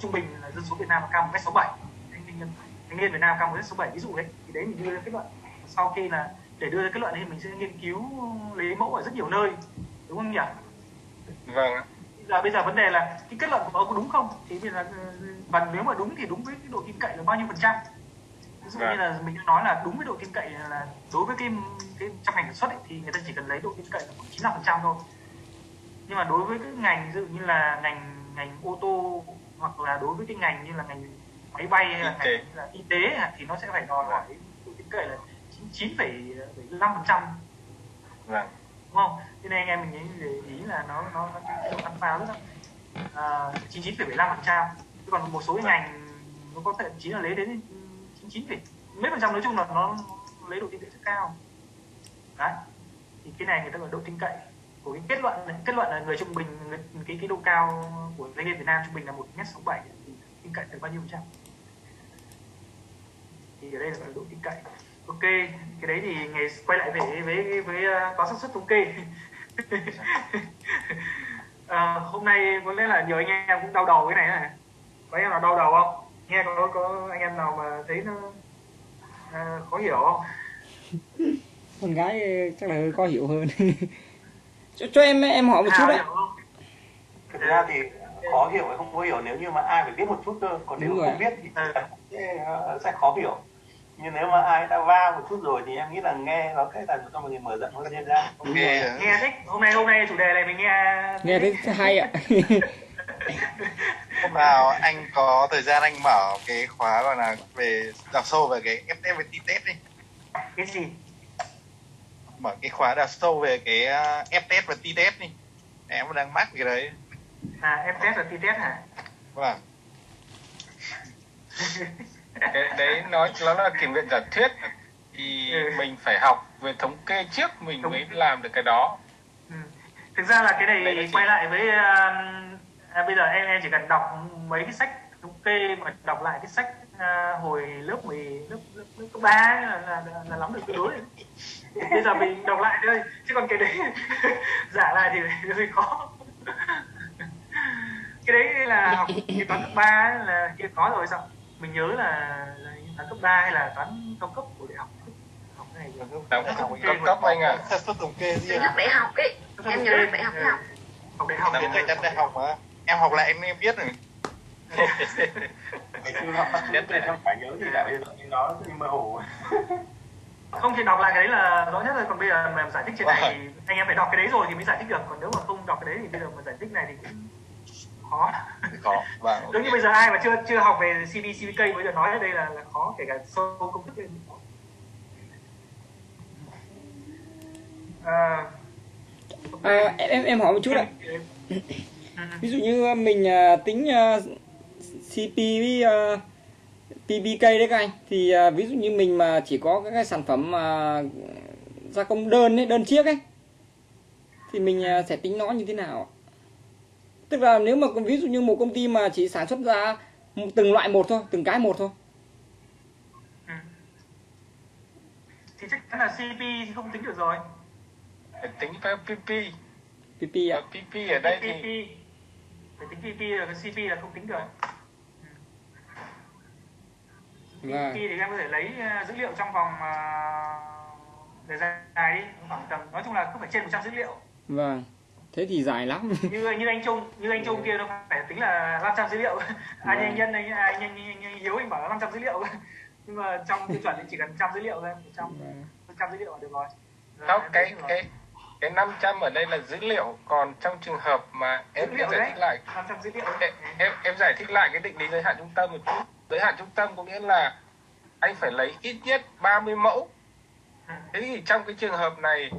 trung bình là dân số Việt Nam là cao một mét sáu bảy. Thanh niên thanh niên Việt Nam cao một mét sáu bảy. Ví dụ đấy thì đấy mình đưa ra kết luận sau khi là để đưa ra kết luận thì mình sẽ nghiên cứu lấy mẫu ở rất nhiều nơi đúng không nhỉ? Vâng giờ bây giờ vấn đề là cái kết luận của ông có đúng không? Thì bây giờ ừ, và nếu mà đúng thì đúng với cái độ tin cậy là bao nhiêu phần trăm? Ví dụ như Vâng. là mình đã nói là đúng với độ tin cậy là đối với cái cái trong ngành sản xuất ấy, thì người ta chỉ cần lấy độ tin cậy là khoảng 95 phần trăm thôi. Nhưng mà đối với cái ngành ví dụ như là ngành ngành ô tô hoặc là đối với cái ngành như là ngành máy bay hay là ngành như là y tế thì nó sẽ phải đòi hỏi độ tin cậy là 99,75 phần trăm. Vâng. Đúng không? Thế nên anh em mình nghĩ ý là nó nó nó cái ăn phao rất là chín chín phẩy năm phần trăm. Còn một số cái ngành nó có thậm chí là lấy đến chín chín phẩy mấy phần trăm nói chung là nó lấy độ tin cậy rất cao. Đấy. Thì cái này người ta gọi độ tin cậy. Của cái kết luận này. kết luận là người trung bình người, cái cái độ cao của doanh nghiệp Việt Nam trung bình là một mét sáu bảy tin cậy được bao nhiêu phần trăm? Thì ở đây là độ tin cậy ok cái đấy thì ngày quay lại về với với, với uh, toán xác suất thống kê. À, hôm nay có lẽ là nhiều anh em cũng đau đầu cái này này có anh em nào đau đầu không? Nghe có có anh em nào mà thấy nó à, khó hiểu không? Con gái chắc là hơi khó hiểu hơn. Cho, cho em em hỏi một chút Hào đấy. không? Thực ra thì khó hiểu hay không khó hiểu nếu như mà ai phải biết một chút cơ còn nếu Đúng không rồi. biết thì Ừ. sẽ, ờ, sẽ khó hiểu nhưng nếu mà ai đã va một chút rồi thì em nghĩ là nghe nó sẽ làm cho mình mở rộng hơn thêm ra ok. Nghe thích. Hôm nay hôm nay chủ đề này mình nghe nghe thấy hay ạ. Hôm nào anh có thời gian anh mở cái khóa gọi là về đào sâu về cái FF và T-test đi. Cái gì? Mở cái khóa đào sâu về cái uh, F-test và T-test đi. Em đang mắc cái đấy. À em test là tí test hả? Vâng cái đấy nó nó là kiểm nghiệm giả thuyết thì Ừ. mình phải học về thống kê trước mình Đúng. mới làm được cái đó Ừ. thực ra là cái này Đấy quay lại với um, à, bây giờ em em chỉ cần đọc mấy cái sách thống kê mà đọc lại cái sách à, hồi lớp 10 lớp lớp, lớp cấp ba là, là, là, là lắm được tương đối rồi. bây giờ mình đọc lại thôi chứ còn cái đấy giả lại thì hơi khó cái đấy là học cái toán cấp ba là kia có rồi sao mình nhớ là, là toán cấp 3 hay là toán cao cấp của đại học. Học này rồi cấp thống kê cấp một- cấp anh ạ xác suất thống kê riêng lớp đại học ấy. Em nhớ lớp đại học đại học học đại học em người chân đại học mà. Em học lại em em biết rồi. Biết rồi. không phải nhớ gì bây giờ nhưng nó mơ hồ. Không thì đọc lại cái đấy là rõ nhất rồi. Còn bây giờ mà giải thích trên này thì anh em phải đọc cái đấy rồi thì mới giải thích được. Còn nếu mà không đọc cái đấy thì bây giờ mà giải thích này thì cũng khó. Có vâng giống như bây giờ ai mà chưa chưa học về CB CBK bây giờ nói ở đây là là khó kể cả sâu công thức lên khó. À, à, em em em hỏi một chút ạ. Ví dụ như mình à, tính à, CP với à, PBK đấy các anh. Thì à, ví dụ như mình mà chỉ có các cái sản phẩm mà gia công đơn ấy đơn chiếc ấy thì mình à, sẽ tính nó như thế nào ạ? Tức là nếu mà ví dụ như một công ty mà chỉ sản xuất ra một- từng loại một thôi từng cái một thôi. Ừ. thì chắc chắn là CP thì không tính được rồi. Phải tính theo PP PP ạ. Và PP ở đây thì PP phải tính PP rồi cái CP là không tính được. Vâng. PP thì em có thể lấy uh, dữ liệu trong vòng uh, thời gian dài đi khoảng tầm nói chung là cứ phải trên 100 dữ liệu. Vâng thế thì dài lắm. Như như anh Trung như anh Trung kia nó phải tính là 500 dữ liệu. Anh anh nhân anh anh, anh, anh, anh Hiếu anh bảo là 500 dữ liệu. Nhưng mà trong tiêu chuẩn thì chỉ cần trăm dữ liệu thôi. Trăm Vâng. trăm dữ liệu là được rồi. Rồi, không em cái cái cái 500 ở đây là dữ liệu. Còn trong trường hợp mà em liệu giải đấy. thích lại 500 dữ liệu. Em, em em giải thích lại cái định lý giới hạn trung tâm một chút. Giới hạn trung tâm có nghĩa là anh phải lấy ít nhất 30 mẫu. Thế thì trong cái trường hợp này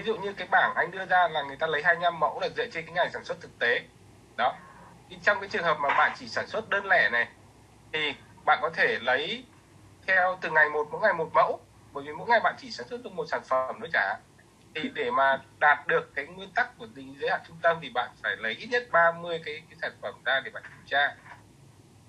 ví dụ như cái bảng anh đưa ra là người ta lấy 25 mẫu là dựa trên cái ngày sản xuất thực tế. Đó. Thì trong cái trường hợp mà bạn chỉ sản xuất đơn lẻ này, thì bạn có thể lấy theo từ ngày một, mỗi ngày một mẫu. Bởi vì mỗi ngày bạn chỉ sản xuất được một sản phẩm thôi chả. Thì để mà đạt được cái nguyên tắc của định giới hạn trung tâm thì bạn phải lấy ít nhất 30 cái cái sản phẩm ra để bạn kiểm tra.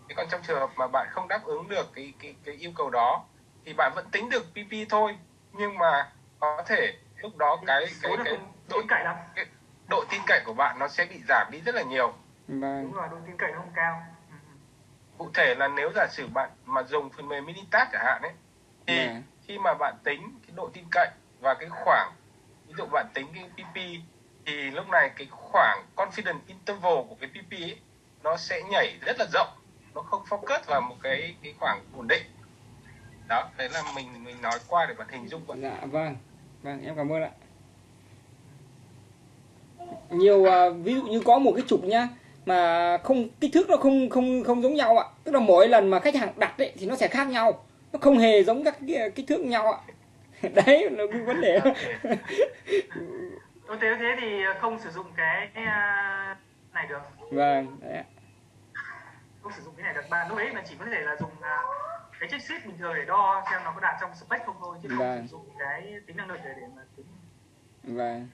Thế còn trong trường hợp mà bạn không đáp ứng được cái cái cái yêu cầu đó, thì bạn vẫn tính được PP thôi. Nhưng mà có thể lúc đó cái cái cái độ tin cậy lắm. cái độ tin cậy của bạn nó sẽ bị giảm đi rất là nhiều. Vâng. Đúng rồi độ tin cậy nó không cao. Ừ, ừ. cụ thể là nếu giả sử bạn mà dùng phần mềm Minitab chẳng hạn ấy thì Vâng. khi mà bạn tính cái độ tin cậy và cái khoảng ví dụ bạn tính cái PP thì lúc này cái khoảng confidence interval của cái PP ấy, nó sẽ nhảy rất là rộng. Nó không focus vào một cái cái khoảng ổn định. Đó đấy là mình mình nói qua để bạn hình dung vậy dạ vâng vâng em cảm ơn ạ. Nhiều à, ví dụ như có một cái trục nhá mà không kích thước nó không không không giống nhau ạ. Tức là mỗi lần mà khách hàng đặt ấy, thì nó sẽ khác nhau. Nó không hề giống các kích thước nhau ạ. Đấy là cái vấn đề. Tôi thế thế thì không sử dụng cái à, này được. Vâng đấy ạ. không sử dụng cái này được. Bạn lúc ấy mà chỉ có thể là dùng à, cái check sheet bình thường để đo xem nó có đạt trong spec không thôi chứ không Vâng. sử dụng cái tính năng lực để để mà tính vâng